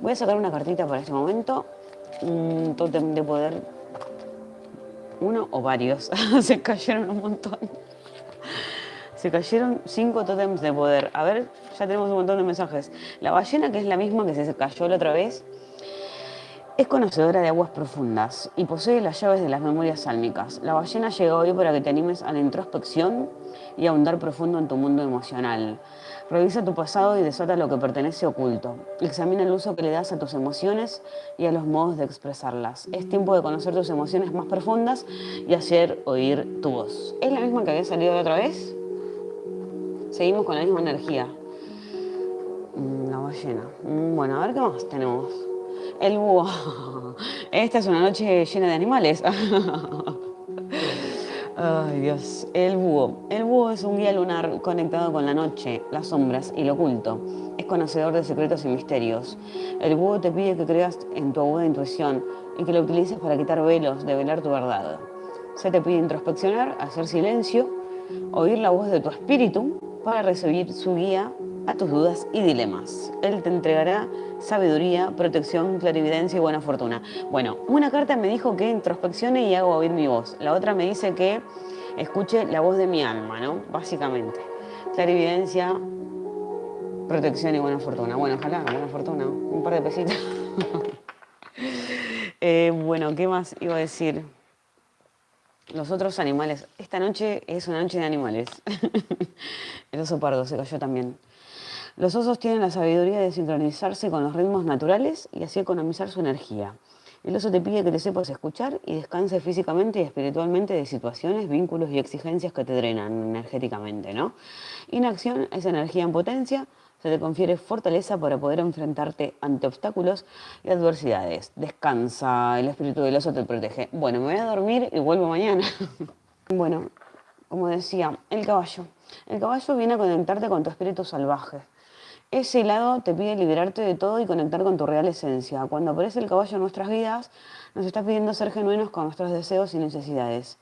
Voy a sacar una cartita para este momento. Un tótem de poder. Uno o varios. Se cayeron un montón. Se cayeron cinco tótems de poder. A ver, ya tenemos un montón de mensajes. La ballena, que es la misma que se cayó la otra vez, es conocedora de aguas profundas y posee las llaves de las memorias sálmicas. La ballena llega hoy para que te animes a la introspección y a ahondar profundo en tu mundo emocional. Revisa tu pasado y desata lo que pertenece oculto. Examina el uso que le das a tus emociones y a los modos de expresarlas. Es tiempo de conocer tus emociones más profundas y hacer oír tu voz. ¿Es la misma que había salido la otra vez? Seguimos con la misma energía. Mm, la ballena. Mm, bueno, a ver qué más tenemos. El búho. Esta es una noche llena de animales. Ay, Dios. El búho. El búho es un guía lunar conectado con la noche, las sombras y lo oculto. Es conocedor de secretos y misterios. El búho te pide que creas en tu aguda intuición y que lo utilices para quitar velos, develar tu verdad. Se te pide introspeccionar, hacer silencio, oír la voz de tu espíritu para recibir su guía a tus dudas y dilemas. Él te entregará sabiduría, protección, clarividencia y buena fortuna. Bueno, una carta me dijo que introspeccione y hago oír mi voz. La otra me dice que escuche la voz de mi alma, ¿no? Básicamente. Clarividencia, protección y buena fortuna. Bueno, ojalá, buena fortuna. Un par de pesitos. Eh, bueno, ¿qué más iba a decir? Los otros animales. Esta noche es una noche de animales. El oso pardo se cayó también. Los osos tienen la sabiduría de sincronizarse con los ritmos naturales y así economizar su energía. El oso te pide que te sepas escuchar y descanses físicamente y espiritualmente de situaciones, vínculos y exigencias que te drenan energéticamente, ¿no? Inacción es energía en potencia, se te confiere fortaleza para poder enfrentarte ante obstáculos y adversidades. Descansa, el espíritu del oso te protege. Bueno, me voy a dormir y vuelvo mañana. bueno, como decía, el caballo. El caballo viene a conectarte con tu espíritu salvaje. Ese lado te pide liberarte de todo y conectar con tu real esencia. Cuando aparece el caballo en nuestras vidas, nos está pidiendo ser genuinos con nuestros deseos y necesidades.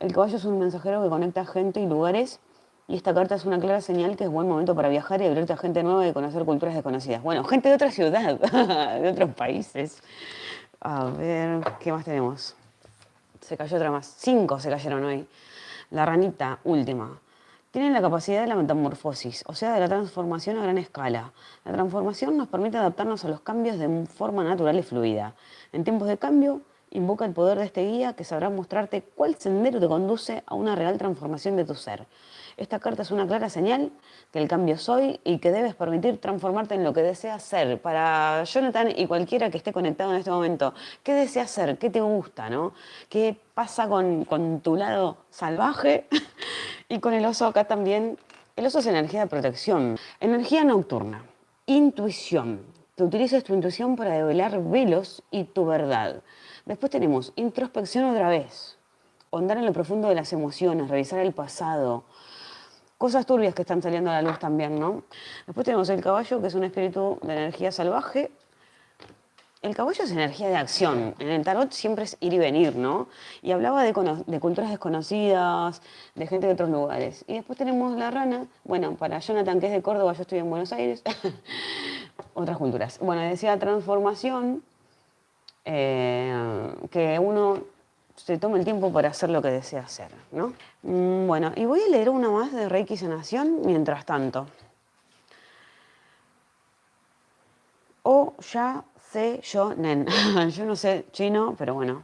El caballo es un mensajero que conecta gente y lugares y esta carta es una clara señal que es buen momento para viajar y abrirte a gente nueva y conocer culturas desconocidas. Bueno, gente de otra ciudad, de otros países. A ver, ¿qué más tenemos? Se cayó otra más. Cinco se cayeron hoy. La ranita, última tienen la capacidad de la metamorfosis, o sea, de la transformación a gran escala. La transformación nos permite adaptarnos a los cambios de forma natural y fluida. En tiempos de cambio, invoca el poder de este guía que sabrá mostrarte cuál sendero te conduce a una real transformación de tu ser. Esta carta es una clara señal que el cambio soy y que debes permitir transformarte en lo que deseas ser. Para Jonathan y cualquiera que esté conectado en este momento, ¿qué deseas ser? ¿Qué te gusta? ¿no? ¿Qué pasa con, con tu lado salvaje? y con el oso acá también. El oso es energía de protección, energía nocturna, intuición. Que utilices tu intuición para develar velos y tu verdad. Después tenemos introspección otra vez, Ondar en lo profundo de las emociones, revisar el pasado, cosas turbias que están saliendo a la luz también, ¿no? Después tenemos el caballo, que es un espíritu de energía salvaje. El caballo es energía de acción. En el tarot siempre es ir y venir, ¿no? Y hablaba de, culturas desconocidas, de gente de otros lugares. Y después tenemos la rana. Bueno, para Jonathan, que es de Córdoba, yo estoy en Buenos Aires. Otras culturas. Bueno, decía transformación, eh, que uno se tome el tiempo para hacer lo que desea hacer, ¿no? Mm, bueno, y voy a leer una más de Reiki Sanación mientras tanto. O ya sé yo, nen. yo no sé chino, pero bueno.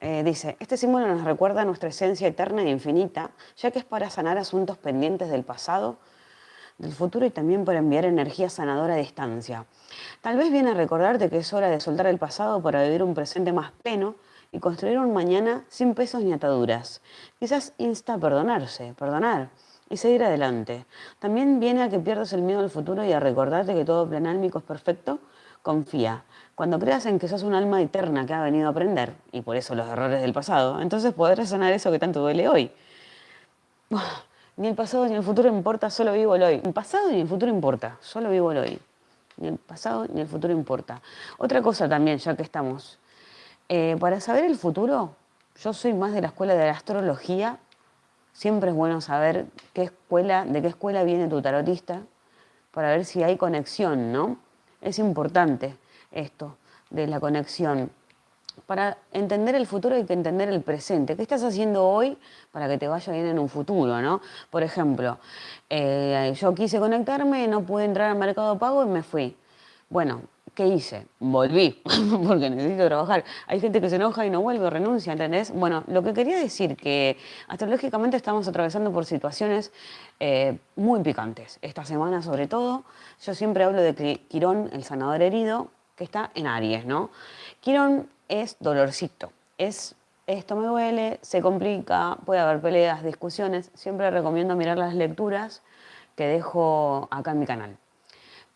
Eh, dice, este símbolo nos recuerda nuestra esencia eterna e infinita, ya que es para sanar asuntos pendientes del pasado, del futuro y también para enviar energía sanadora a distancia. Tal vez viene a recordarte que es hora de soltar el pasado para vivir un presente más pleno y construir un mañana sin pesos ni ataduras. Quizás insta a perdonarse, perdonar y seguir adelante. También viene a que pierdas el miedo al futuro y a recordarte que todo plan álmico es perfecto. Confía. Cuando creas en que sos un alma eterna que ha venido a aprender, y por eso los errores del pasado, entonces podrás sanar eso que tanto duele hoy. Ni el pasado ni el futuro importa, solo vivo el hoy. El pasado ni el futuro importa, solo vivo el hoy. Ni el pasado ni el futuro importa. Otra cosa también, ya que estamos eh, para saber el futuro, yo soy más de la escuela de la astrología. Siempre es bueno saber qué escuela, de qué escuela viene tu tarotista para ver si hay conexión, ¿no? Es importante esto de la conexión. Para entender el futuro hay que entender el presente. ¿Qué estás haciendo hoy para que te vaya bien en un futuro? ¿no? Por ejemplo, eh, yo quise conectarme, no pude entrar al mercado pago y me fui. Bueno, ¿qué hice? Volví, porque necesito trabajar. Hay gente que se enoja y no vuelve renuncia, ¿entendés? Bueno, lo que quería decir que astrológicamente estamos atravesando por situaciones eh, muy picantes. Esta semana sobre todo, yo siempre hablo de Quirón, el sanador herido, que está en Aries, ¿no? Quirón es dolorcito, es esto me duele, se complica, puede haber peleas, discusiones. Siempre recomiendo mirar las lecturas que dejo acá en mi canal.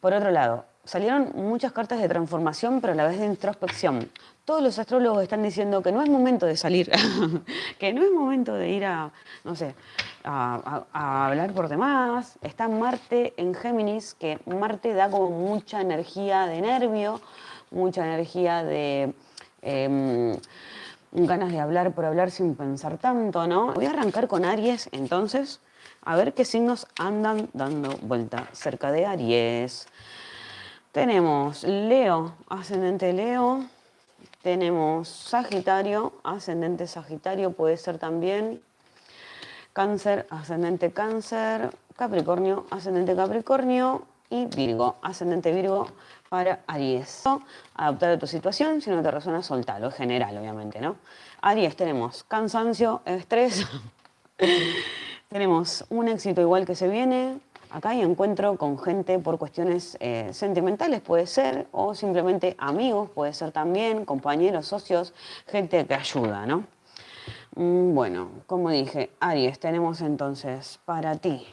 Por otro lado, salieron muchas cartas de transformación, pero a la vez de introspección. Todos los astrólogos están diciendo que no es momento de salir, que no es momento de ir a, no sé, a, hablar por demás. Está Marte en Géminis, que Marte da como mucha energía de nervio, mucha energía de em, ganas de hablar por hablar sin pensar tanto, ¿no? Voy a arrancar con Aries, entonces, a ver qué signos andan dando vuelta cerca de Aries. Tenemos Leo, ascendente Leo. Tenemos Sagitario, ascendente Sagitario puede ser también. Cáncer, ascendente Cáncer. Capricornio, ascendente Capricornio. Y Virgo, ascendente Virgo para Aries. Adaptar a tu situación, si no te resuena, soltarlo, es general, obviamente, ¿no? Aries, tenemos cansancio, estrés. tenemos un éxito igual que se viene, Acá hay encuentro con gente por cuestiones eh, sentimentales, puede ser, o simplemente amigos, puede ser también, compañeros, socios, gente que ayuda, ¿no? Mm, bueno, como dije, Aries, tenemos entonces para ti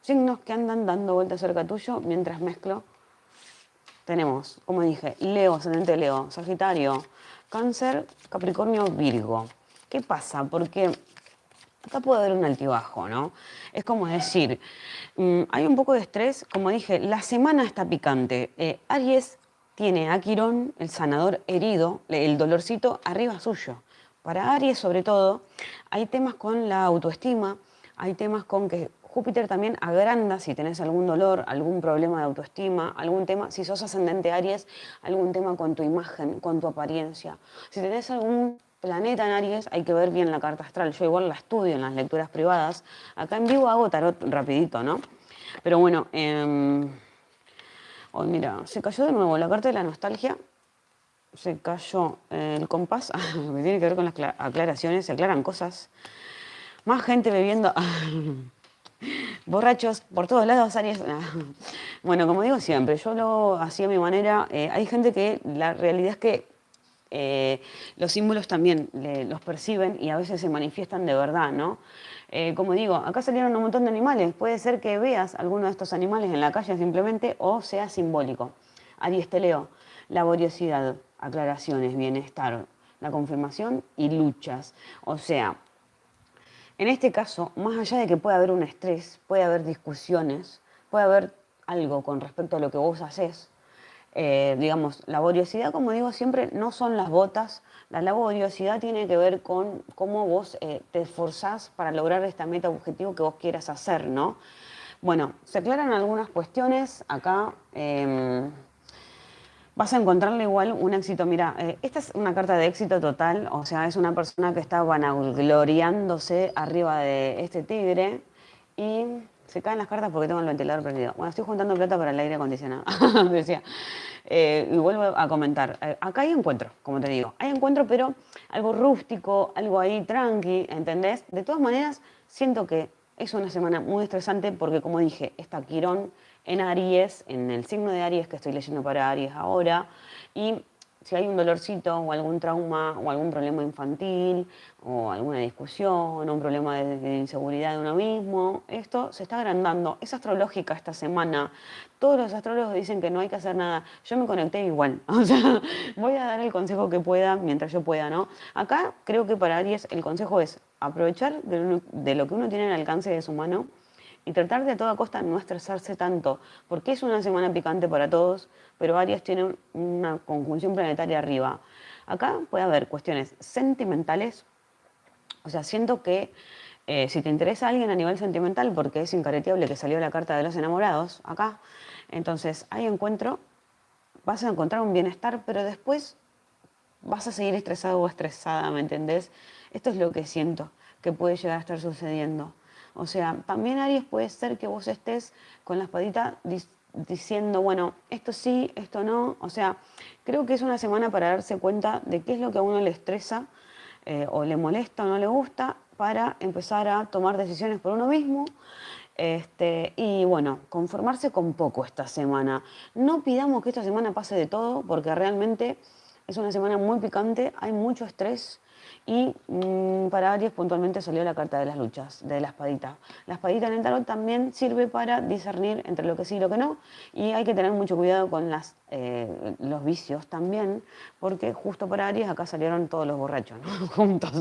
signos que andan dando vueltas cerca tuyo mientras mezclo. Tenemos, como dije, Leo, ascendente Leo, Sagitario, Cáncer, Capricornio, Virgo. ¿Qué pasa? Porque acá puede haber un altibajo, ¿no? Es como decir, mm, hay un poco de estrés, como dije, la semana está picante. Eh, Aries tiene a Quirón, el sanador herido, el dolorcito arriba suyo. Para Aries, sobre todo, hay temas con la autoestima, hay temas con que Júpiter también agranda si tenés algún dolor, algún problema de autoestima, algún tema, si sos ascendente Aries, algún tema con tu imagen, con tu apariencia. Si tenés algún planeta en Aries, hay que ver bien la carta astral. Yo igual la estudio en las lecturas privadas. Acá en vivo hago tarot rapidito, ¿no? Pero bueno, hoy mira, se cayó de nuevo la carta de la nostalgia. Se cayó el compás, tiene que ver con las aclaraciones, se aclaran cosas. Más gente bebiendo. Borrachos por todos lados, Aries. Bueno, como digo siempre, yo lo hacía a mi manera. Eh, hay gente que la realidad es que eh, los símbolos también los perciben y a veces se manifiestan de verdad, ¿no? Eh, como digo, acá salieron un montón de animales. Puede ser que veas alguno de estos animales en la calle simplemente o sea simbólico. Aries te leo, laboriosidad, aclaraciones, bienestar, la confirmación y luchas. O sea, en este caso, más allá de que pueda haber un estrés, puede haber discusiones, puede haber algo con respecto a lo que vos haces, eh, digamos, laboriosidad, como digo siempre, no son las botas. La laboriosidad tiene que ver con cómo vos eh, te esforzás para lograr esta meta objetivo que vos quieras hacer, ¿no? Bueno, se aclaran algunas cuestiones acá. Em, vas a encontrarle igual un éxito. Mira, eh, esta es una carta de éxito total, o sea, es una persona que está vanagloriándose arriba de este tigre y se caen las cartas porque tengo el ventilador prendido. Bueno, estoy juntando plata para el aire acondicionado, decía. Eh, y vuelvo a comentar, eh, acá hay encuentro, como te digo, hay encuentro, pero algo rústico, algo ahí tranqui, ¿entendés? De todas maneras, siento que es una semana muy estresante porque, como dije, está Quirón en Aries, en el signo de Aries que estoy leyendo para Aries ahora, y si hay un dolorcito o algún trauma o algún problema infantil o alguna discusión o un problema de, inseguridad de uno mismo, esto se está agrandando. Es astrológica esta semana. Todos los astrólogos dicen que no hay que hacer nada. Yo me conecté igual. O sea, voy a dar el consejo que pueda mientras yo pueda, ¿no? Acá creo que para Aries el consejo es aprovechar de lo que uno tiene al alcance de su mano y tratar de a toda costa no estresarse tanto, porque es una semana picante para todos, pero Aries tiene una conjunción planetaria arriba. Acá puede haber cuestiones sentimentales, o sea, siento que eh, si te interesa alguien a nivel sentimental, porque es incareteable que salió la carta de los enamorados acá, entonces hay encuentro, vas a encontrar un bienestar, pero después vas a seguir estresado o estresada, ¿me entendés? Esto es lo que siento que puede llegar a estar sucediendo. O sea, también Aries puede ser que vos estés con la espadita diciendo, bueno, esto sí, esto no. O sea, creo que es una semana para darse cuenta de qué es lo que a uno le estresa eh, o le molesta o no le gusta para empezar a tomar decisiones por uno mismo. Este, y bueno, conformarse con poco esta semana. No pidamos que esta semana pase de todo, porque realmente es una semana muy picante, hay mucho estrés, y mm, para Aries puntualmente salió la carta de las luchas, de la espadita. La espadita en el tarot también sirve para discernir entre lo que sí y lo que no. Y hay que tener mucho cuidado con las, eh, los vicios también, porque justo para Aries acá salieron todos los borrachos, Juntos.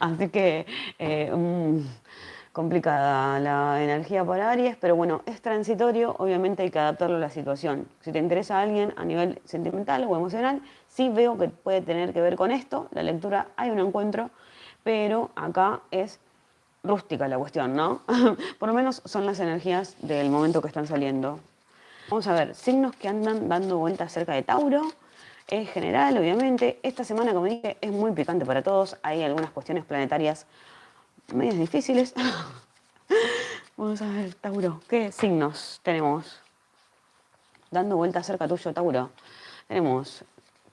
Así que... Eh, mm, complicada la energía para Aries, pero bueno, es transitorio, obviamente hay que adaptarlo a la situación. Si te interesa alguien a nivel sentimental o emocional, sí veo que puede tener que ver con esto, la lectura hay un encuentro, pero acá es rústica la cuestión, ¿no? Por lo menos son las energías del momento que están saliendo. Vamos a ver, signos que andan dando vueltas cerca de Tauro, en general, obviamente. Esta semana, como dije, es muy picante para todos. Hay algunas cuestiones planetarias medias difíciles. Vamos a ver, Tauro, ¿qué signos tenemos? Dando vuelta cerca tuyo, Tauro. Tenemos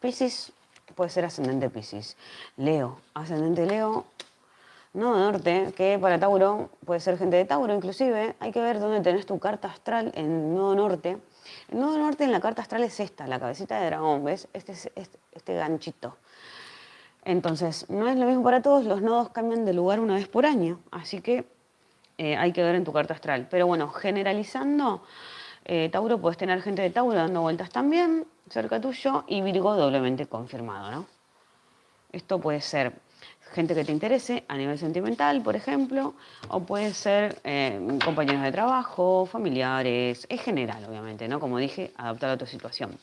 Pisces, puede ser ascendente Pisces. Leo, ascendente Leo. Nodo norte, que para Tauro puede ser gente de Tauro inclusive. Hay que ver dónde tenés tu carta astral en nodo norte. El nodo norte en la carta astral es esta, la cabecita de dragón, ¿ves? Este, este, este ganchito. Entonces, no es lo mismo para todos, los nodos cambian de lugar una vez por año, así que eh, hay que ver en tu carta astral. Pero bueno, generalizando, eh, Tauro puedes tener gente de Tauro dando vueltas también cerca tuyo y Virgo doblemente confirmado, ¿no? Esto puede ser gente que te interese a nivel sentimental, por ejemplo, o puede ser eh, compañeros de trabajo, familiares, es general, obviamente, ¿no? Como dije, adaptado a tu situación.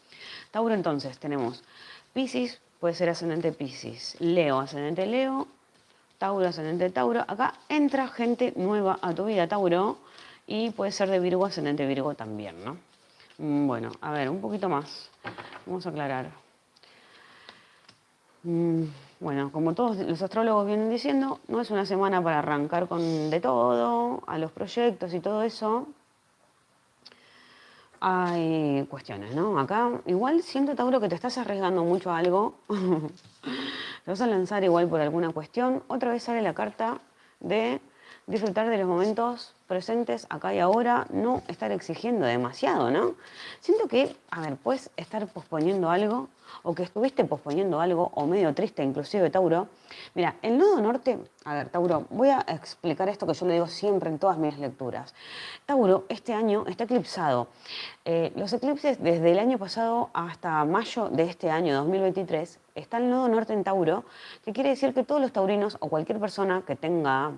Tauro, entonces, tenemos Pisces, puede ser ascendente Pisces, Leo, ascendente Leo, Tauro, ascendente Tauro. Acá entra gente nueva a tu vida, Tauro, y puede ser de Virgo, ascendente Virgo también, ¿no? Mm, bueno, a ver, un poquito más. Vamos a aclarar. Mm, bueno, como todos los astrólogos vienen diciendo, no es una semana para arrancar con de todo, a los proyectos y todo eso, hay cuestiones, ¿no? Acá igual siento, Tauro, que te estás arriesgando mucho a algo. te vas a lanzar igual por alguna cuestión. Otra vez sale la carta de disfrutar de los momentos presentes acá y ahora, no estar exigiendo demasiado, ¿no? Siento que, a ver, puedes estar posponiendo algo o que estuviste posponiendo algo o medio triste inclusive, Tauro. Mira, el nodo norte, a ver, Tauro, voy a explicar esto que yo le digo siempre en todas mis lecturas. Tauro, este año está eclipsado. Eh, los eclipses desde el año pasado hasta mayo de este año, 2023, está el nodo norte en Tauro, que quiere decir que todos los taurinos o cualquier persona que tenga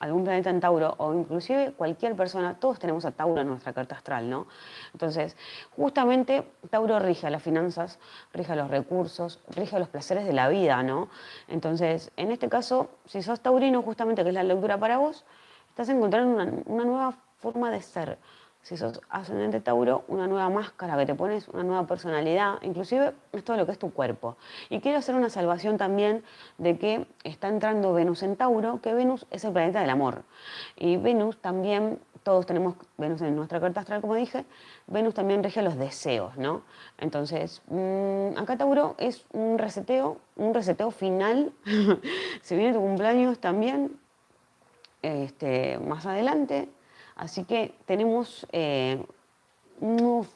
algún planeta en Tauro o inclusive cualquier persona, todos tenemos a Tauro en nuestra carta astral, ¿no? Entonces, justamente Tauro rige las finanzas, rige los recursos, rige los placeres de la vida, ¿no? Entonces, en este caso, si sos taurino, justamente que es la lectura para vos, estás encontrando una, una nueva forma de ser, si sos ascendente Tauro, una nueva máscara que te pones, una nueva personalidad, inclusive es todo lo que es tu cuerpo. Y quiero hacer una salvación también de que está entrando Venus en Tauro, que Venus es el planeta del amor. Y Venus también, todos tenemos Venus en nuestra carta astral, como dije, Venus también rige los deseos, ¿no? Entonces, mm, acá Tauro es un reseteo, un reseteo final. Se viene tu cumpleaños también, este, más adelante, Así que tenemos eh, un nuevo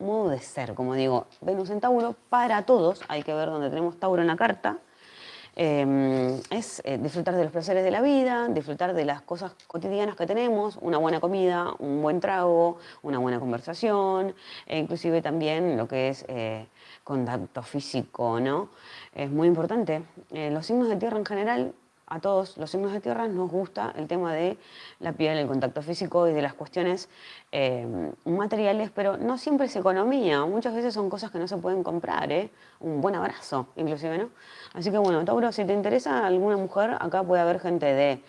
modo de ser, como digo, Venus en Tauro para todos, hay que ver dónde tenemos Tauro en la carta, eh, es eh, disfrutar de los placeres de la vida, disfrutar de las cosas cotidianas que tenemos, una buena comida, un buen trago, una buena conversación, e inclusive también lo que es contacto físico, ¿no? Es muy importante. los signos de tierra en general a todos los signos de tierra nos gusta el tema de la piel, el contacto físico y de las cuestiones eh, materiales, pero no siempre es economía, muchas veces son cosas que no se pueden comprar, ¿eh? un buen abrazo inclusive, ¿no? Así que bueno, Tauro, si te interesa alguna mujer, acá puede haber gente de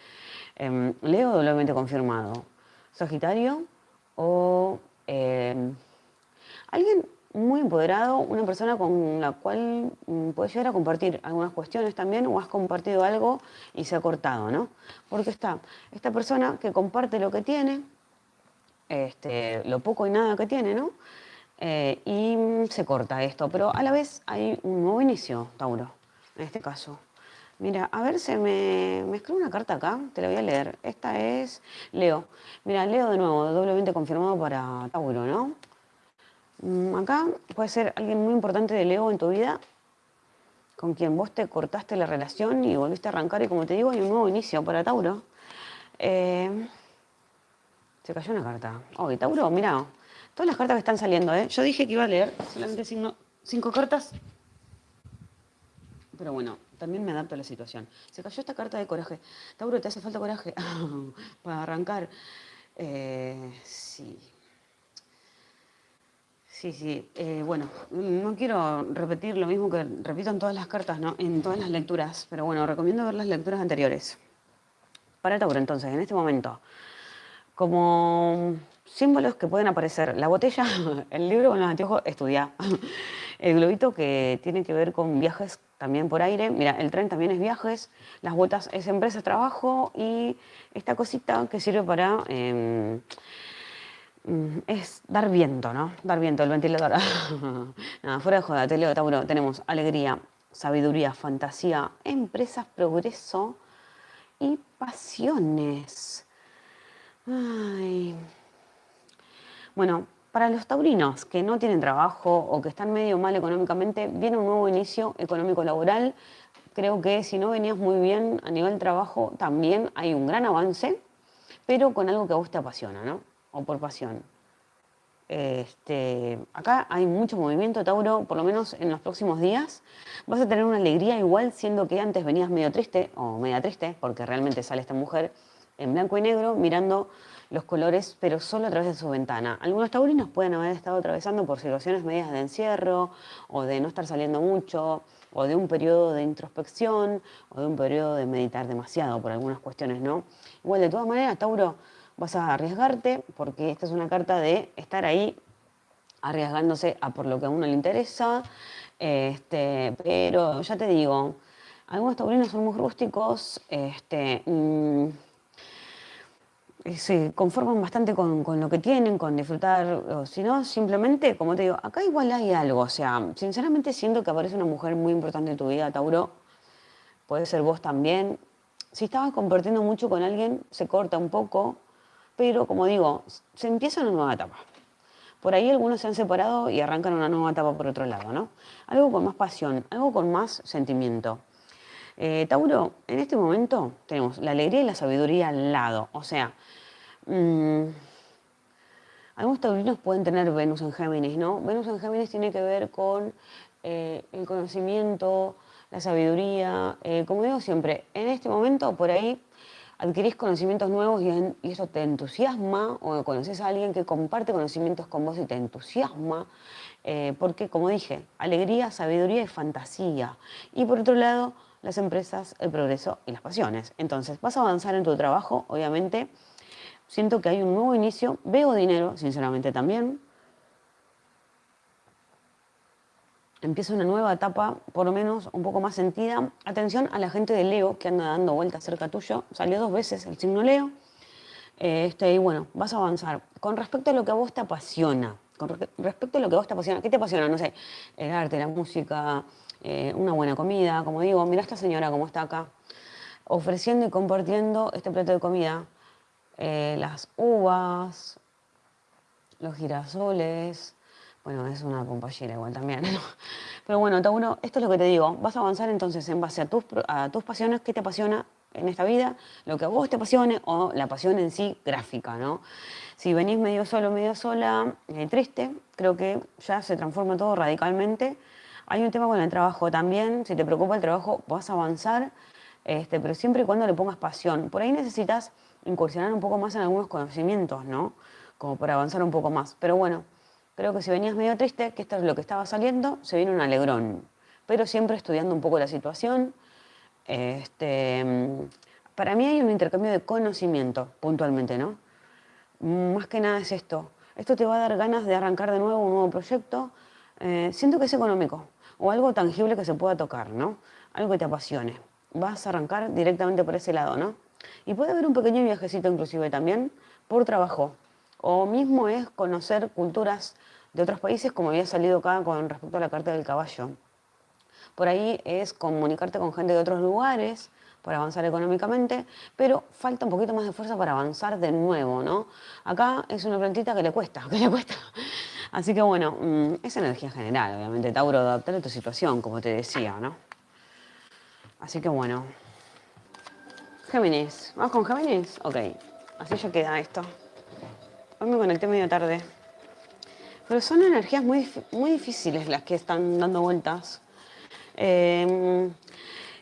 em, Leo doblemente confirmado, Sagitario o em, alguien muy empoderado, una persona con la cual mm, puedes llegar a compartir algunas cuestiones también o has compartido algo y se ha cortado, ¿no? Porque está esta persona que comparte lo que tiene, este, lo poco y nada que tiene, ¿no? Eh, y se corta esto, pero a la vez hay un nuevo inicio, Tauro, en este caso. Mira, a ver, se me, me escribe una carta acá, te la voy a leer. Esta es Leo. Mira, Leo de nuevo, doblemente confirmado para Tauro, ¿no? Mm, acá puede ser alguien muy importante de Leo en tu vida, con quien vos te cortaste la relación y volviste a arrancar y como te digo, hay un nuevo inicio para Tauro. Eh, se cayó una carta. Oh, Tauro, mira, todas las cartas que están saliendo, ¿eh? Yo dije que iba a leer solamente cinco cartas, pero bueno, también me adapto a la situación. Se cayó esta carta de coraje. Tauro, ¿te hace falta coraje? Para arrancar. Eh, sí. Sí, sí. Eh, bueno, no quiero repetir lo mismo que repito en todas las cartas, ¿no? En todas las lecturas. Pero bueno, recomiendo ver las lecturas anteriores. Para Tauro, entonces, en este momento, como símbolos que pueden aparecer, la botella, el libro con los anteojos, estudia. El globito que tiene que ver con viajes también por aire. Mira, el tren también es viajes, las botas es empresa, trabajo y esta cosita que sirve para... Em, es dar viento, ¿no? Dar viento, el ventilador. Nada, fuera de joda, te leo, Tauro, tenemos alegría, sabiduría, fantasía, empresas, progreso y pasiones. Ay. Bueno, para los taurinos que no tienen trabajo o que están medio mal económicamente, viene un nuevo inicio económico-laboral. Creo que si no venías muy bien a nivel trabajo, también hay un gran avance, pero con algo que a vos te apasiona, ¿no? O por pasión. Este, acá hay mucho movimiento, Tauro, por lo menos en los próximos días. Vas a tener una alegría igual, siendo que antes venías medio triste, o media triste, porque realmente sale esta mujer en blanco y negro mirando los colores, pero solo a través de su ventana. Algunos taurinos pueden haber estado atravesando por situaciones medias de encierro o de no estar saliendo mucho o de un periodo de introspección o de un periodo de meditar demasiado por algunas cuestiones, ¿no? Igual, de todas maneras, Tauro, vas a arriesgarte porque esta es una carta de estar ahí arriesgándose a por lo que a uno le interesa, este, pero ya te digo, algunos taurinos son muy rústicos, este, mm, se conforman bastante con, lo que tienen, con disfrutar, o si no, simplemente, como te digo, acá igual hay algo, o sea, sinceramente siento que aparece una mujer muy importante en tu vida, Tauro, puede ser vos también. Si estabas compartiendo mucho con alguien, se corta un poco, pero como digo, se empieza una nueva etapa. Por ahí algunos se han separado y arrancan una nueva etapa por otro lado, ¿no? Algo con más pasión, algo con más sentimiento. Eh, Tauro, en este momento tenemos la alegría y la sabiduría al lado, o sea, Mm, algunos taurinos pueden tener Venus en Géminis, ¿no? Venus en Géminis tiene que ver con eh, el conocimiento, la sabiduría. Eh, como digo siempre, en este momento por ahí adquirís conocimientos nuevos y, eso te entusiasma, o conoces a alguien que comparte conocimientos con vos y te entusiasma, eh, porque como dije, alegría, sabiduría y fantasía. Y por otro lado, las empresas, el progreso y las pasiones. Entonces, vas a avanzar en tu trabajo, obviamente, Siento que hay un nuevo inicio. Veo dinero, sinceramente también. Empieza una nueva etapa, por lo menos un poco más sentida. Atención a la gente de Leo que anda dando vueltas cerca tuyo. Salió dos veces el signo Leo. Este, y bueno, vas a avanzar. Con respecto a lo que a vos te apasiona, con respecto a lo que a vos te apasiona, ¿qué te apasiona? No sé, el arte, la música, eh, una buena comida, como digo, mira esta señora cómo está acá, ofreciendo y compartiendo este plato de comida eh, las uvas, los girasoles, bueno, es una compañera igual también, Pero bueno, Tauro, esto es lo que te digo, vas a avanzar entonces en base a tus, a tus pasiones, qué te apasiona en esta vida, lo que a vos te apasione o la pasión en sí gráfica, ¿no? Si venís medio solo, medio sola, eh, triste, creo que ya se transforma todo radicalmente. Hay un tema con el trabajo también, si te preocupa el trabajo vas a avanzar, este, pero siempre y cuando le pongas pasión. Por ahí necesitas incursionar un poco más en algunos conocimientos, ¿no? Como para avanzar un poco más. Pero bueno, creo que si venías medio triste, que esto es lo que estaba saliendo, se viene un alegrón. Pero siempre estudiando un poco la situación. Este, para mí hay un intercambio de conocimiento, puntualmente, ¿no? Más que nada es esto. Esto te va a dar ganas de arrancar de nuevo un nuevo proyecto, Eh, siento que es económico o algo tangible que se pueda tocar, ¿no? Algo que te apasione. Vas a arrancar directamente por ese lado, ¿no? Y puede haber un pequeño viajecito inclusive también por trabajo. O mismo es conocer culturas de otros países como había salido acá con respecto a la carta del caballo. Por ahí es comunicarte con gente de otros lugares para avanzar económicamente, pero falta un poquito más de fuerza para avanzar de nuevo, ¿no? Acá es una plantita que le cuesta, que le cuesta. Así que bueno, mm, es energía general, obviamente, Tauro, adaptar a tu situación, como te decía, ¿no? Así que bueno. Géminis, ¿vamos con Géminis? Ok, así ya queda esto. Hoy me conecté medio tarde. Pero son energías muy, muy difíciles las que están dando vueltas. Eh,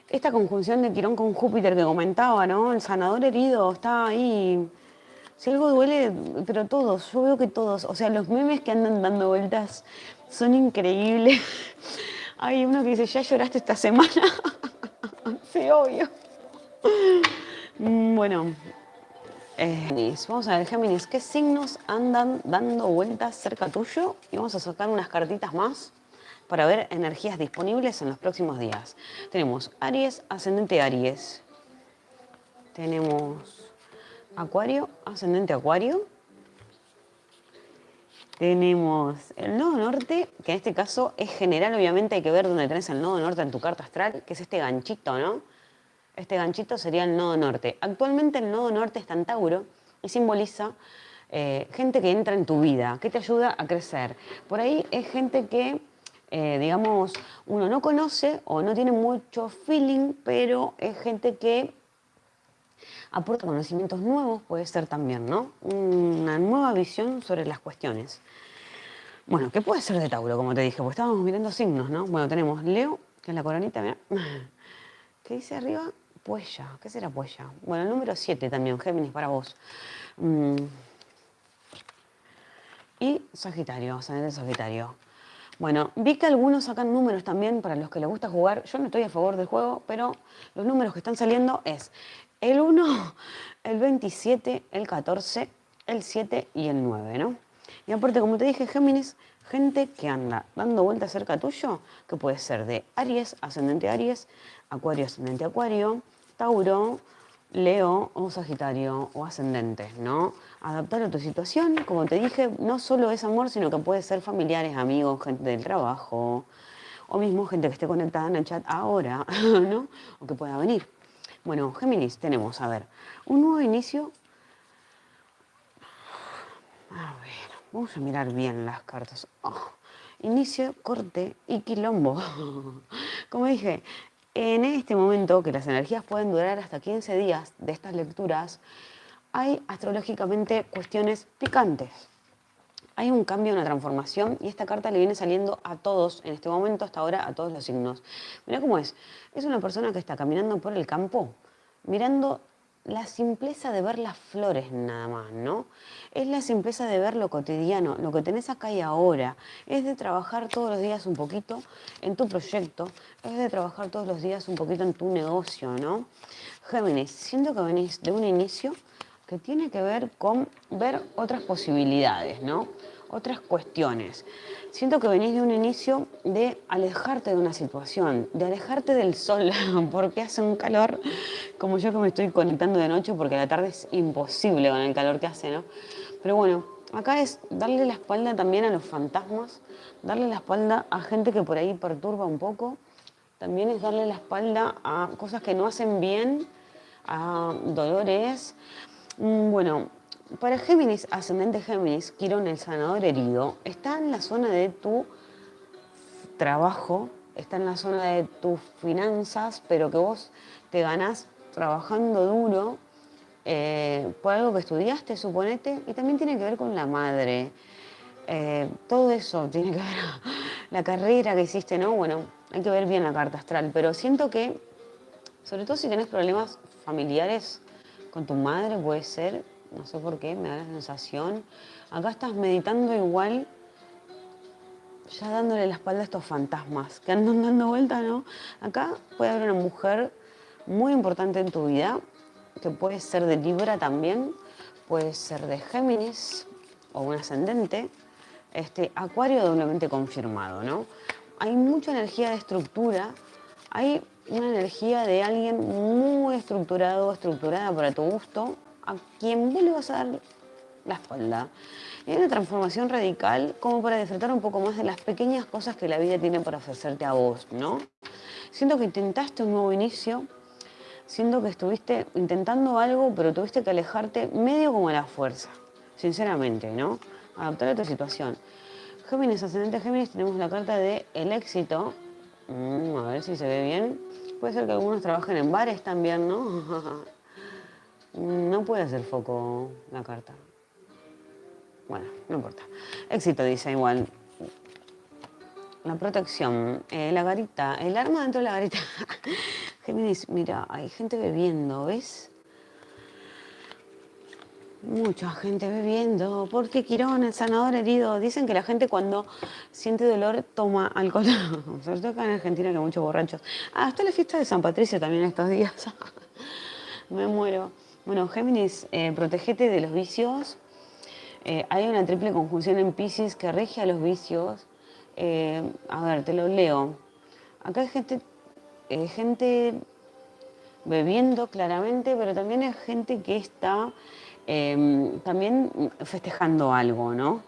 esta conjunción de Quirón con Júpiter que comentaba, ¿no? El sanador herido está ahí. Si algo duele, pero todos, yo veo que todos, o sea, los memes que andan dando vueltas son increíbles. Hay uno que dice, ¿ya lloraste esta semana? sí, obvio. Mm, bueno, eh, vamos a ver, Géminis, ¿qué signos andan dando vueltas cerca tuyo? Y vamos a sacar unas cartitas más para ver energías disponibles en los próximos días. Tenemos Aries, ascendente Aries. Tenemos Acuario, ascendente Acuario. Tenemos el nodo norte, que en este caso es general, obviamente hay que ver dónde tenés el nodo norte en tu carta astral, que es este ganchito, ¿no? Este ganchito sería el nodo norte. Actualmente el nodo norte está en Tauro y simboliza eh, gente que entra en tu vida, que te ayuda a crecer. Por ahí es gente que eh, digamos, uno no conoce o no tiene mucho feeling, pero es gente que aporta conocimientos nuevos, puede ser también, ¿no? Una nueva visión sobre las cuestiones. Bueno, ¿qué puede ser de Tauro, como te dije? Porque estábamos mirando signos, ¿no? Bueno, tenemos Leo, que es la coronita. ¿Qué dice arriba? Puella. ¿Qué será Puella? Bueno, el número 7 también, Géminis para vos. Mm. Y Sagitario, ascendente Sagitario. Bueno, vi que algunos sacan números también para los que les gusta jugar. Yo no estoy a favor del juego, pero los números que están saliendo es el 1, el 27, el 14, el 7 y el 9, ¿no? Y aparte, como te dije, Géminis, gente que anda dando vueltas cerca tuyo, que puede ser de Aries, ascendente Aries, Acuario, ascendente Acuario, Tauro, Leo o Sagitario o ascendente, ¿no? adaptar a tu situación. Como te dije, no solo es amor, sino que puede ser familiares, amigos, gente del trabajo, o mismo gente que esté conectada en el chat ahora, ¿no? O que pueda venir. Bueno, Géminis, tenemos, a ver, un nuevo inicio. A ver, vamos a mirar bien las cartas. Oh, inicio, corte y quilombo. Como dije, en este momento que las energías pueden durar hasta 15 días de estas lecturas, hay astrológicamente cuestiones picantes. Hay un cambio, una transformación y esta carta le viene saliendo a todos en este momento, hasta ahora, a todos los signos. Mira cómo es. Es una persona que está caminando por el campo, mirando la simpleza de ver las flores nada más, ¿no? Es la simpleza de ver lo cotidiano, lo que tenés acá y ahora. Es de trabajar todos los días un poquito en tu proyecto, es de trabajar todos los días un poquito en tu negocio, ¿no? Géminis, siento que venís de un inicio que tiene que ver con ver otras posibilidades, ¿no? Otras cuestiones. Siento que venís de un inicio de alejarte de una situación, de alejarte del sol, porque hace un calor, como yo que me estoy conectando de noche, porque la tarde es imposible con el calor que hace, ¿no? Pero bueno, acá es darle la espalda también a los fantasmas, darle la espalda a gente que por ahí perturba un poco, también es darle la espalda a cosas que no hacen bien, a dolores, Mm, bueno, para Géminis, ascendente Géminis, Quirón, el sanador herido, está en la zona de tu trabajo, está en la zona de tus finanzas, pero que vos te ganás trabajando duro eh, por algo que estudiaste, suponete, y también tiene que ver con la madre. Eh, todo eso tiene que ver la carrera que hiciste, ¿no? Bueno, hay que ver bien la carta astral, pero siento que, sobre todo si tenés problemas familiares, con tu madre, puede ser, no sé por qué, me da la sensación. Acá estás meditando igual, ya dándole la espalda a estos fantasmas que andan dando vuelta, ¿no? Acá puede haber una mujer muy importante en tu vida, que puede ser de Libra también, puede ser de Géminis o un ascendente, Este, acuario doblemente confirmado, ¿no? Hay mucha energía de estructura, hay una energía de alguien muy estructurado, estructurada para tu gusto, a quien vos le vas a dar la espalda. Hay una transformación radical como para disfrutar un poco más de las pequeñas cosas que la vida tiene para ofrecerte a vos, ¿no? Siento que intentaste un nuevo inicio, siento que estuviste intentando algo, pero tuviste que alejarte medio como a la fuerza, sinceramente, ¿no? Adaptar a tu situación. Géminis, ascendente Géminis, tenemos la carta de el éxito. Mm, a ver si se ve bien. Puede ser que algunos trabajen en bares también, ¿no? no puede hacer foco la carta. Bueno, no importa. Éxito dice igual. La protección, eh, la garita, el arma dentro de la garita. Géminis, mira, hay gente bebiendo, ¿ves? Mucha gente bebiendo. porque Quirón, el sanador herido? Dicen que la gente cuando siente dolor toma alcohol. Sobre todo acá en Argentina que hay muchos borrachos. Ah, está la fiesta de San Patricio también estos días. Me muero. Bueno, Géminis, eh, protegete de los vicios, eh, hay una triple conjunción en Pisces que rige a los vicios. Eh, a ver, te lo leo. Acá hay gente, gente bebiendo claramente, pero también hay gente que está em, también festejando algo, ¿no?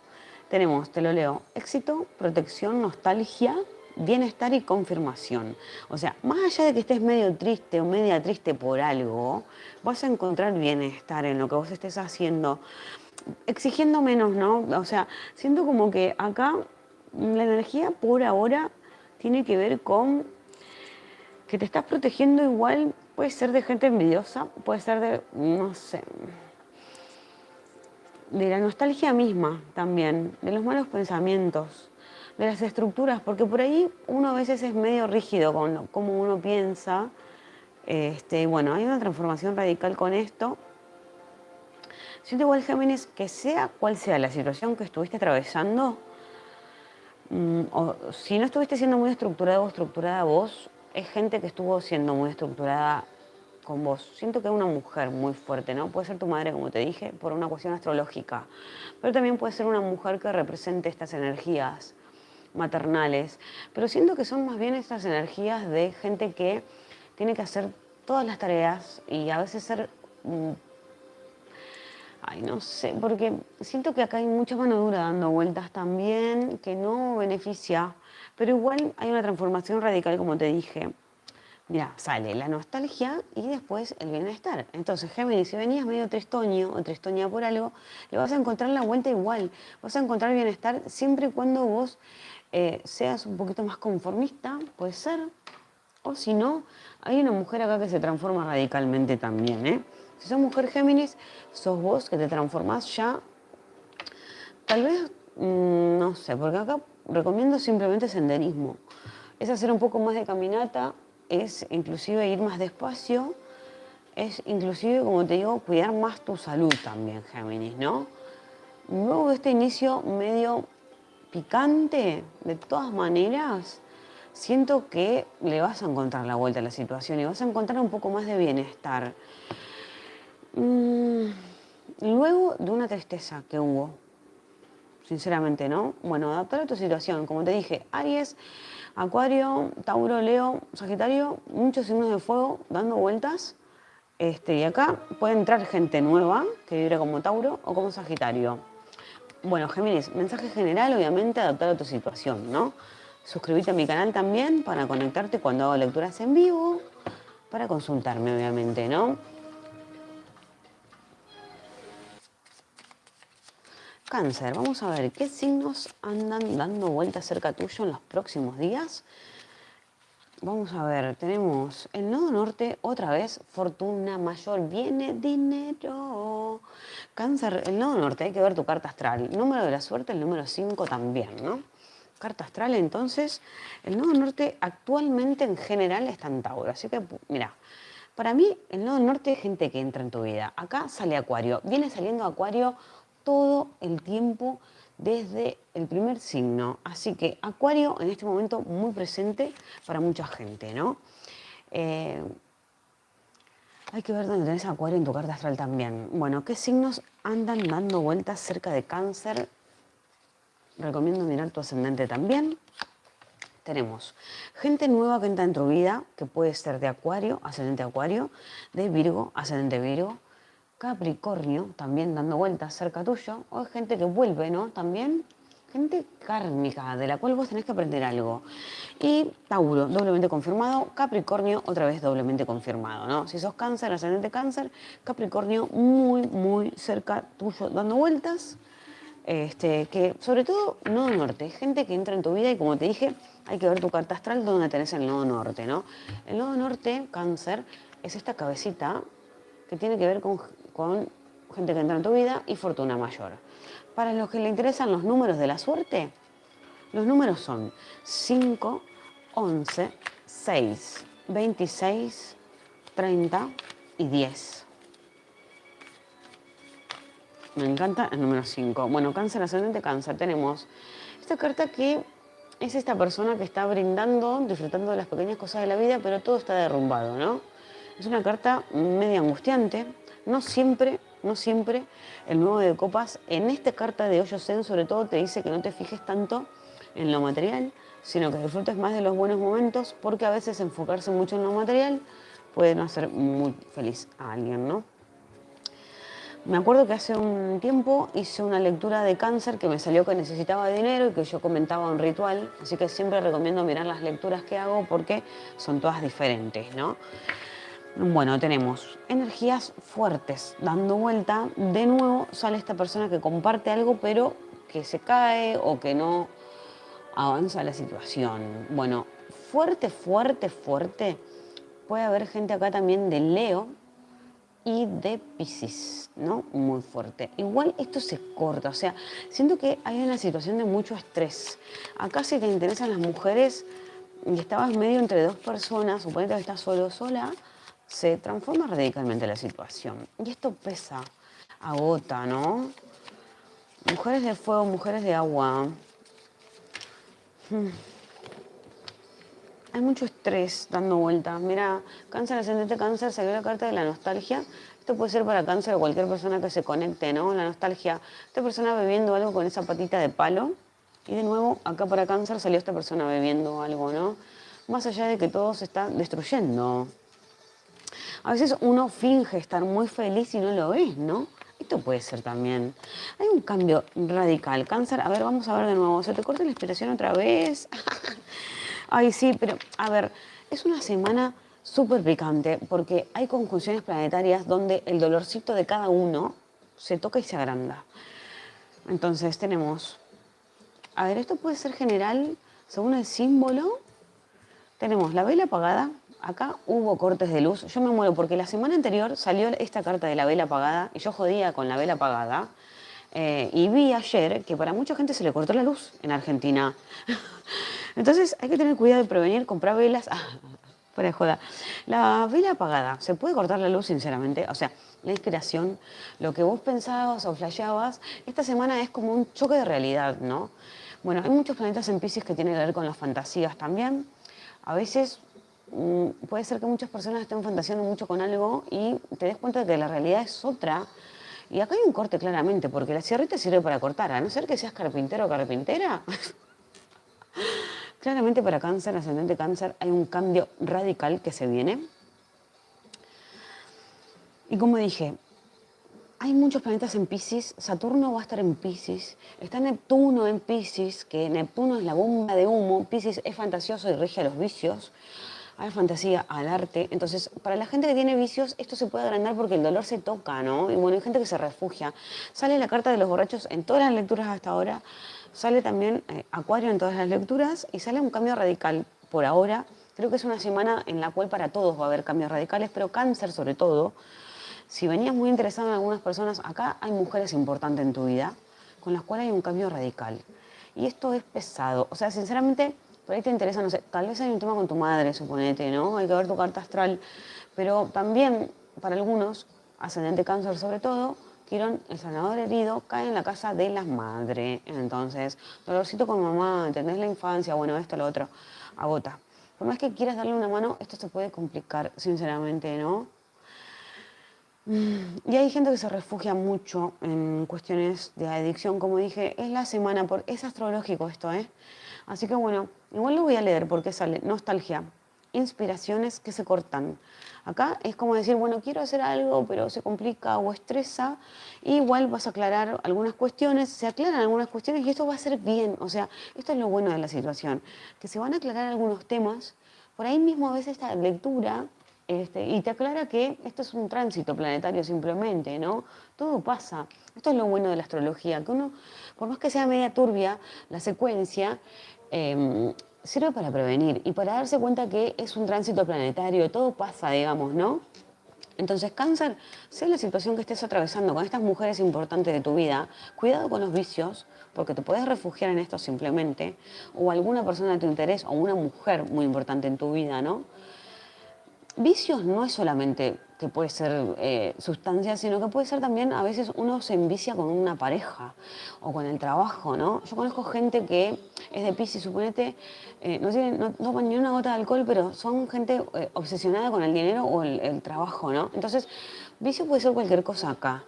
Tenemos, te lo leo, éxito, protección, nostalgia, bienestar y confirmación. O sea, más allá de que estés medio triste o media triste por algo, vas a encontrar bienestar en lo que vos estés haciendo exigiendo menos, ¿no? O sea, siento como que acá la energía por ahora tiene que ver con que te estás protegiendo igual, puede ser de gente envidiosa, puede ser de, no sé, de la nostalgia misma también, de los malos pensamientos, de las estructuras, porque por ahí uno a veces es medio rígido con cómo uno piensa. Este, bueno, hay una transformación radical con esto, Siento igual, Géminis, que sea cual sea la situación que estuviste atravesando, mm, o si no estuviste siendo muy estructurado o estructurada vos, es gente que estuvo siendo muy estructurada con vos. Siento que es una mujer muy fuerte, ¿no? Puede ser tu madre, como te dije, por una cuestión astrológica, pero también puede ser una mujer que represente estas energías maternales, pero siento que son más bien estas energías de gente que tiene que hacer todas las tareas y a veces ser mm, Ay, no sé, porque siento que acá hay mucha mano dura dando vueltas también, que no beneficia, pero igual hay una transformación radical, como te dije. Mira, sale la nostalgia y después el bienestar. Entonces, Géminis, si venías medio tristoño o tristoña por algo, le vas a encontrar la vuelta igual. Vas a encontrar bienestar siempre y cuando vos eh, seas un poquito más conformista, puede ser. O si no, hay una mujer acá que se transforma radicalmente también, ¿eh? Si sos mujer Géminis, sos vos que te transformás ya. Tal vez, mm, no sé, porque acá recomiendo simplemente senderismo. Es hacer un poco más de caminata, es inclusive ir más despacio, es inclusive, como te digo, cuidar más tu salud también, Géminis, ¿no? Luego de este inicio medio picante, de todas maneras, siento que le vas a encontrar la vuelta a la situación y vas a encontrar un poco más de bienestar. Mm, luego de una tristeza que hubo, sinceramente, ¿no? Bueno, adaptar a tu situación, como te dije, Aries, Acuario, Tauro, Leo, Sagitario, muchos signos de fuego dando vueltas. Este, y acá puede entrar gente nueva que vibre como Tauro o como Sagitario. Bueno, Géminis, mensaje general, obviamente, adaptar a tu situación, ¿no? Suscríbete a mi canal también para conectarte cuando hago lecturas en vivo, para consultarme, obviamente, ¿no? Cáncer, vamos a ver qué signos andan dando vueltas cerca tuyo en los próximos días. Vamos a ver, tenemos el nodo norte, otra vez, fortuna mayor, viene dinero. Cáncer, el nodo norte, hay que ver tu carta astral. Número de la suerte, el número 5 también, ¿no? Carta astral, entonces, el nodo norte actualmente en general está en Tauro. Así que, mira, para mí el nodo norte es gente que entra en tu vida. Acá sale Acuario, viene saliendo Acuario todo el tiempo desde el primer signo. Así que Acuario en este momento muy presente para mucha gente, ¿no? Eh, hay que ver dónde tenés Acuario en tu carta astral también. Bueno, ¿qué signos andan dando vueltas cerca de cáncer? recomiendo mirar tu ascendente también. Tenemos gente nueva que entra en tu vida, que puede ser de Acuario, ascendente Acuario, de Virgo, ascendente Virgo, Capricornio, también dando vueltas cerca tuyo, o es gente que vuelve, ¿no? También gente kármica, de la cual vos tenés que aprender algo. Y Tauro, doblemente confirmado, Capricornio, otra vez doblemente confirmado, ¿no? Si sos cáncer, ascendente cáncer, Capricornio muy, muy cerca tuyo, dando vueltas. Este, que sobre todo nodo norte, gente que entra en tu vida y como te dije, hay que ver tu carta astral donde tenés el nodo norte, ¿no? El nodo norte, cáncer, es esta cabecita que tiene que ver con con gente que entra en tu vida y fortuna mayor. Para los que le interesan los números de la suerte, los números son 5, 11, 6, 26, 30 y 10. Me encanta el número 5. Bueno, cáncer ascendente, cáncer. Tenemos esta carta que es esta persona que está brindando, disfrutando de las pequeñas cosas de la vida, pero todo está derrumbado, ¿no? Es una carta media angustiante, no siempre, no siempre el nuevo de copas, en esta carta de Hoyo Zen sobre todo te dice que no te fijes tanto en lo material, sino que disfrutes más de los buenos momentos, porque a veces enfocarse mucho en lo material puede no hacer muy feliz a alguien, ¿no? Me acuerdo que hace un tiempo hice una lectura de cáncer que me salió que necesitaba dinero y que yo comentaba un ritual, así que siempre recomiendo mirar las lecturas que hago porque son todas diferentes, ¿no? Bueno, tenemos energías fuertes dando vuelta. De nuevo sale esta persona que comparte algo, pero que se cae o que no avanza la situación. Bueno, fuerte, fuerte, fuerte. Puede haber gente acá también de Leo y de Pisces, ¿no? Muy fuerte. Igual esto se corta, o sea, siento que hay una situación de mucho estrés. Acá si te interesan las mujeres y estabas medio entre dos personas, suponete que estás solo o sola, se transforma radicalmente la situación. Y esto pesa, agota, ¿no? Mujeres de fuego, mujeres de agua. Hmm. Hay mucho estrés dando vueltas. Mira, cáncer, ascendente cáncer, salió la carta de la nostalgia. Esto puede ser para cáncer o cualquier persona que se conecte, ¿no? La nostalgia. Esta persona bebiendo algo con esa patita de palo. Y de nuevo, acá para cáncer salió esta persona bebiendo algo, ¿no? Más allá de que todo se está destruyendo. A veces uno finge estar muy feliz y no lo es, ¿no? Esto puede ser también. Hay un cambio radical. Cáncer, a ver, vamos a ver de nuevo. ¿Se te corta la inspiración otra vez? Ay, sí, pero a ver, es una semana súper picante porque hay conjunciones planetarias donde el dolorcito de cada uno se toca y se agranda. Entonces tenemos, a ver, esto puede ser general según el símbolo. Tenemos la vela apagada, acá hubo cortes de luz. Yo me muero porque la semana anterior salió esta carta de la vela apagada y yo jodía con la vela apagada. Eh, y vi ayer que para mucha gente se le cortó la luz en Argentina. Entonces hay que tener cuidado de prevenir, comprar velas. Ah, de joda. La vela apagada, ¿se puede cortar la luz sinceramente? O sea, la inspiración, lo que vos pensabas o flasheabas, esta semana es como un choque de realidad, ¿no? Bueno, hay muchos planetas en Pisces que tienen que ver con las fantasías también. A veces puede ser que muchas personas estén fantaseando mucho con algo y te des cuenta de que la realidad es otra. Y acá hay un corte claramente, porque la sierrita sirve para cortar, a no ser que seas carpintero o carpintera. claramente para cáncer, ascendente cáncer, hay un cambio radical que se viene. Y como dije, hay muchos planetas en Pisces, Saturno va a estar en Pisces, está Neptuno en Pisces, que Neptuno es la bomba de humo, Pisces es fantasioso y rige a los vicios a la fantasía, al arte. Entonces, para la gente que tiene vicios, esto se puede agrandar porque el dolor se toca, ¿no? Y bueno, hay gente que se refugia. Sale la carta de los borrachos en todas las lecturas hasta ahora, sale también eh, Acuario en todas las lecturas y sale un cambio radical por ahora. Creo que es una semana en la cual para todos va a haber cambios radicales, pero cáncer sobre todo. Si venías muy interesado en algunas personas, acá hay mujeres importantes en tu vida con las cuales hay un cambio radical. Y esto es pesado. O sea, sinceramente, por ahí te interesa, no sé, tal vez hay un tema con tu madre, suponete, ¿no? Hay que ver tu carta astral. Pero también, para algunos, ascendente cáncer sobre todo, Quirón, el sanador herido, cae en la casa de la madre. Entonces, dolorcito con mamá, ¿entendés la infancia? Bueno, esto, lo otro, agota. Por más que quieras darle una mano, esto se puede complicar, sinceramente, ¿no? Mm, y hay gente que se refugia mucho en cuestiones de adicción, como dije, es la semana, por, es astrológico esto, ¿eh? Así que bueno, igual lo voy a leer porque sale nostalgia, inspiraciones que se cortan. Acá es como decir, bueno, quiero hacer algo, pero se complica o estresa, igual vas a aclarar algunas cuestiones, se aclaran algunas cuestiones y esto va a ser bien, o sea, esto es lo bueno de la situación, que se van a aclarar algunos temas, por ahí mismo a veces esta lectura este, y te aclara que esto es un tránsito planetario simplemente, ¿no? Todo pasa. Esto es lo bueno de la astrología, que uno, por más que sea media turbia, la secuencia em, sirve para prevenir y para darse cuenta que es un tránsito planetario, todo pasa, digamos, ¿no? Entonces, cáncer, sea la situación que estés atravesando con estas mujeres importantes de tu vida, cuidado con los vicios, porque te puedes refugiar en esto simplemente, o alguna persona de tu interés, o una mujer muy importante en tu vida, ¿no? Vicios no es solamente que puede ser eh, sustancia, sino que puede ser también, a veces uno se envicia con una pareja o con el trabajo, ¿no? Yo conozco gente que es de Pisces, suponete, eh, no, tienen, no, toman ni una gota de alcohol, pero son gente eh, obsesionada con el dinero o el, el trabajo, ¿no? Entonces, vicio puede ser cualquier cosa acá.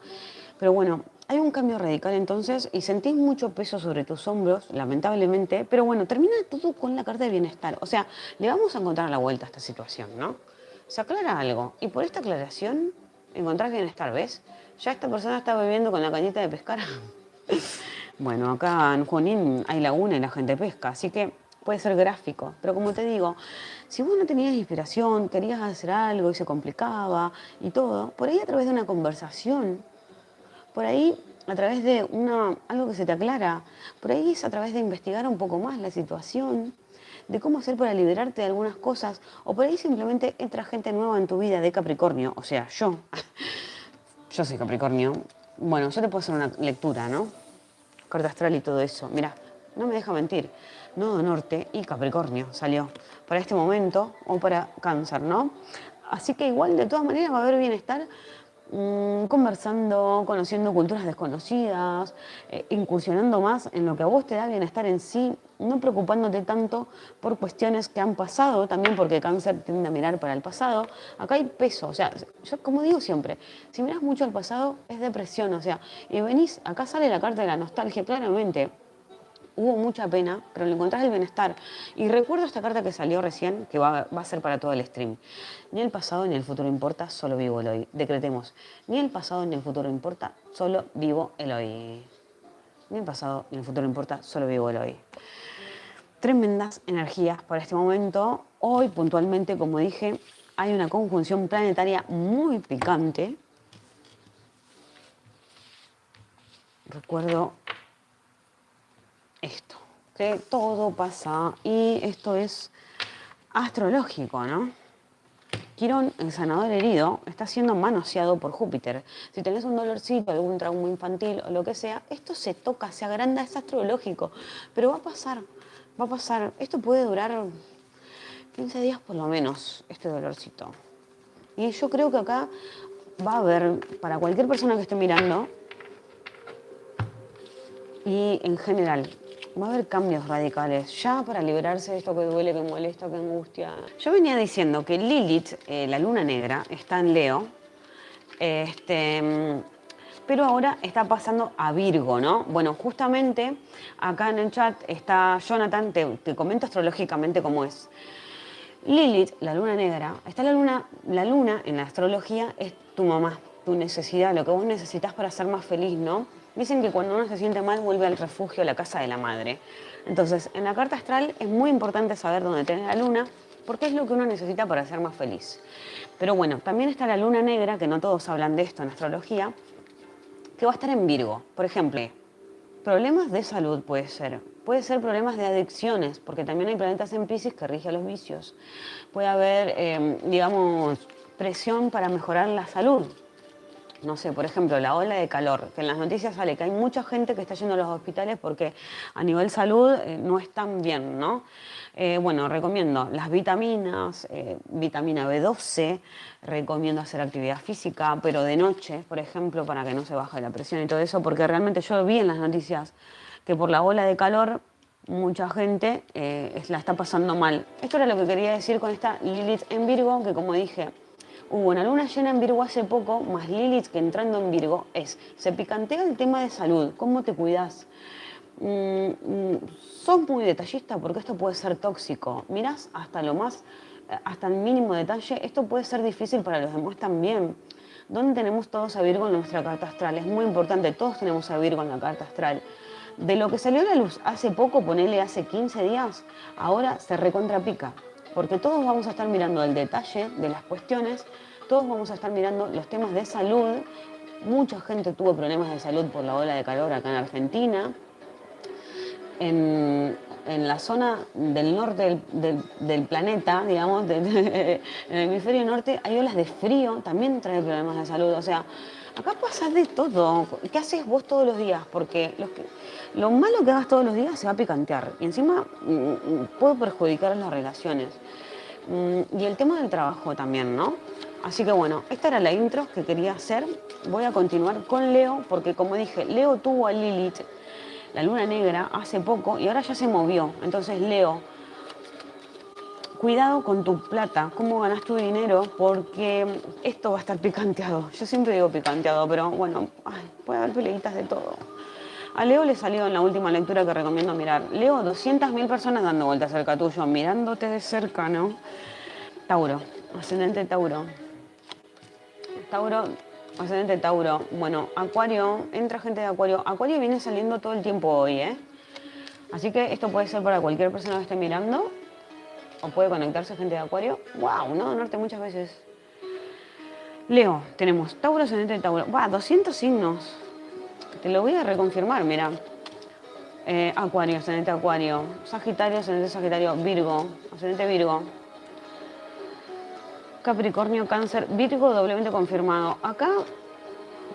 Pero bueno, hay un cambio radical entonces y sentís mucho peso sobre tus hombros, lamentablemente, pero bueno, termina todo con la carta de bienestar. O sea, le vamos a encontrar la vuelta a esta situación, ¿no? Se aclara algo y por esta aclaración encontrás bienestar, ¿ves? Ya esta persona está bebiendo con la cañita de pescar. bueno, acá en Junín hay laguna y la gente pesca, así que puede ser gráfico. Pero como te digo, si vos no tenías inspiración, querías hacer algo y se complicaba y todo, por ahí a través de una conversación por ahí a través de una, algo que se te aclara, por ahí es a través de investigar un poco más la situación, de cómo hacer para liberarte de algunas cosas, o por ahí simplemente entra gente nueva en tu vida de Capricornio, o sea, yo, yo soy Capricornio, bueno, yo te puedo hacer una lectura, ¿no? Carta astral y todo eso, mira, no me deja mentir, Nodo Norte y Capricornio salió para este momento o para Cáncer, ¿no? Así que igual de todas maneras va a haber bienestar Mm, conversando, conociendo culturas desconocidas, eh, incursionando más en lo que a vos te da bienestar en sí, no preocupándote tanto por cuestiones que han pasado, también porque cáncer tiende a mirar para el pasado. Acá hay peso, o sea, yo como digo siempre, si miras mucho al pasado es depresión, o sea, y venís, acá sale la carta de la nostalgia claramente, hubo mucha pena, pero le encontrás el bienestar. Y recuerdo esta carta que salió recién, que va, a ser para todo el stream. Ni el pasado ni el futuro importa, solo vivo el hoy. Decretemos, ni el pasado ni el futuro importa, solo vivo el hoy. Ni el pasado ni el futuro importa, solo vivo el hoy. Tremendas energías para este momento. Hoy, puntualmente, como dije, hay una conjunción planetaria muy picante. Recuerdo esto, que todo pasa y esto es astrológico, ¿no? Quirón, el sanador herido, está siendo manoseado por Júpiter. Si tenés un dolorcito, algún trauma infantil o lo que sea, esto se toca, se agranda, es astrológico. Pero va a pasar, va a pasar. Esto puede durar 15 días por lo menos, este dolorcito. Y yo creo que acá va a haber, para cualquier persona que esté mirando, y en general, va a haber cambios radicales, ya para liberarse de esto que duele, que molesta, que angustia. Yo venía diciendo que Lilith, eh, la luna negra, está en Leo, este, pero ahora está pasando a Virgo, ¿no? Bueno, justamente acá en el chat está Jonathan, te, te comento astrológicamente cómo es. Lilith, la luna negra, está la luna, la luna en la astrología es tu mamá, tu necesidad, lo que vos necesitas para ser más feliz, ¿no? Dicen que cuando uno se siente mal vuelve al refugio, a la casa de la madre. Entonces, en la carta astral es muy importante saber dónde tiene la luna, porque es lo que uno necesita para ser más feliz. Pero bueno, también está la luna negra, que no todos hablan de esto en astrología, que va a estar en Virgo. Por ejemplo, problemas de salud puede ser. Puede ser problemas de adicciones, porque también hay planetas en Pisces que rigen los vicios. Puede haber, eh, digamos, presión para mejorar la salud, no sé, por ejemplo, la ola de calor, que en las noticias sale que hay mucha gente que está yendo a los hospitales porque a nivel salud eh, no están bien, ¿no? Eh, bueno, recomiendo las vitaminas, eh, vitamina B12, recomiendo hacer actividad física, pero de noche, por ejemplo, para que no se baje la presión y todo eso, porque realmente yo vi en las noticias que por la ola de calor mucha gente la está pasando mal. Esto era lo que quería decir con esta Lilith en Virgo, que como dije, Hubo una luna llena en Virgo hace poco, más Lilith que entrando en Virgo, es, se picantea el tema de salud, cómo te cuidas. Mm, mm, sos muy detallista porque esto puede ser tóxico. Mirás hasta lo más, hasta el mínimo detalle, esto puede ser difícil para los demás también. ¿Dónde tenemos todos a Virgo en nuestra carta astral? Es muy importante, todos tenemos a Virgo en la carta astral. De lo que salió a la luz hace poco, ponele hace 15 días, ahora se recontrapica porque todos vamos a estar mirando el detalle de las cuestiones, todos vamos a estar mirando los temas de salud. Mucha gente tuvo problemas de salud por la ola de calor acá en Argentina. En, la zona del norte del, planeta, digamos, en el hemisferio norte, hay olas de frío, también trae problemas de salud. O sea, acá pasa de todo. ¿Qué haces vos todos los días? Porque lo malo que hagas todos los días se va a picantear y encima mm, mm, puede perjudicar las relaciones. Mm, y el tema del trabajo también, ¿no? Así que bueno, esta era la intro que quería hacer. Voy a continuar con Leo, porque como dije, Leo tuvo a Lilith, la luna negra, hace poco y ahora ya se movió. Entonces, Leo, cuidado con tu plata, cómo ganas tu dinero, porque esto va a estar picanteado. Yo siempre digo picanteado, pero bueno, puede haber peleitas de todo. A Leo le salió en la última lectura que recomiendo mirar. Leo, 200.000 personas dando vueltas cerca tuyo, mirándote de cerca, ¿no? Tauro, ascendente Tauro. Tauro, ascendente Tauro. Bueno, Acuario, entra gente de Acuario. Acuario viene saliendo todo el tiempo hoy, ¿eh? Así que esto puede ser para cualquier persona que esté mirando. O puede conectarse gente de Acuario. ¡Wow! No, norte muchas veces. Leo, tenemos Tauro, ascendente Tauro. ¡Wow! 200 signos. Te lo voy a reconfirmar, mira. Eh, acuario, ascendente Acuario. Sagitario, ascendente Sagitario. Virgo, ascendente Virgo. Capricornio, Cáncer, Virgo doblemente confirmado. Acá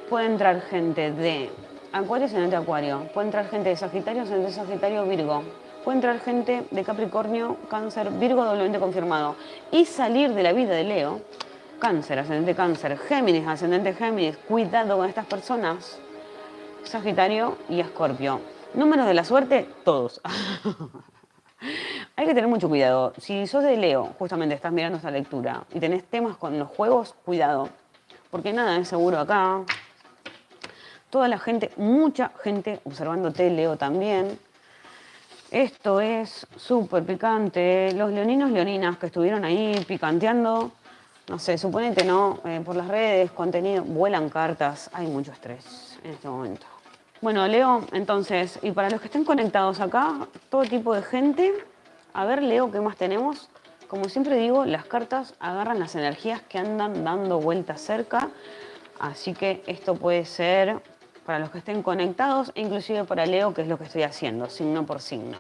puede entrar gente de Acuario, ascendente Acuario. Puede entrar gente de Sagitario, ascendente Sagitario, Virgo. Puede entrar gente de Capricornio, Cáncer, Virgo doblemente confirmado. Y salir de la vida de Leo, Cáncer, ascendente Cáncer, Géminis, ascendente Géminis. Cuidado con estas personas Sagitario y Escorpio. Números de la suerte, todos. Hay que tener mucho cuidado. Si sos de Leo, justamente estás mirando esta lectura y tenés temas con los juegos, cuidado. Porque nada es seguro acá. Toda la gente, mucha gente observándote, Leo también. Esto es súper picante. Los leoninos, leoninas que estuvieron ahí picanteando, no sé, suponete no, eh, por las redes, contenido, vuelan cartas. Hay mucho estrés en este momento. Bueno, Leo, entonces, y para los que estén conectados acá, todo tipo de gente, a ver, Leo, ¿qué más tenemos? Como siempre digo, las cartas agarran las energías que andan dando vueltas cerca, así que esto puede ser para los que estén conectados e inclusive para Leo, que es lo que estoy haciendo, signo por signo.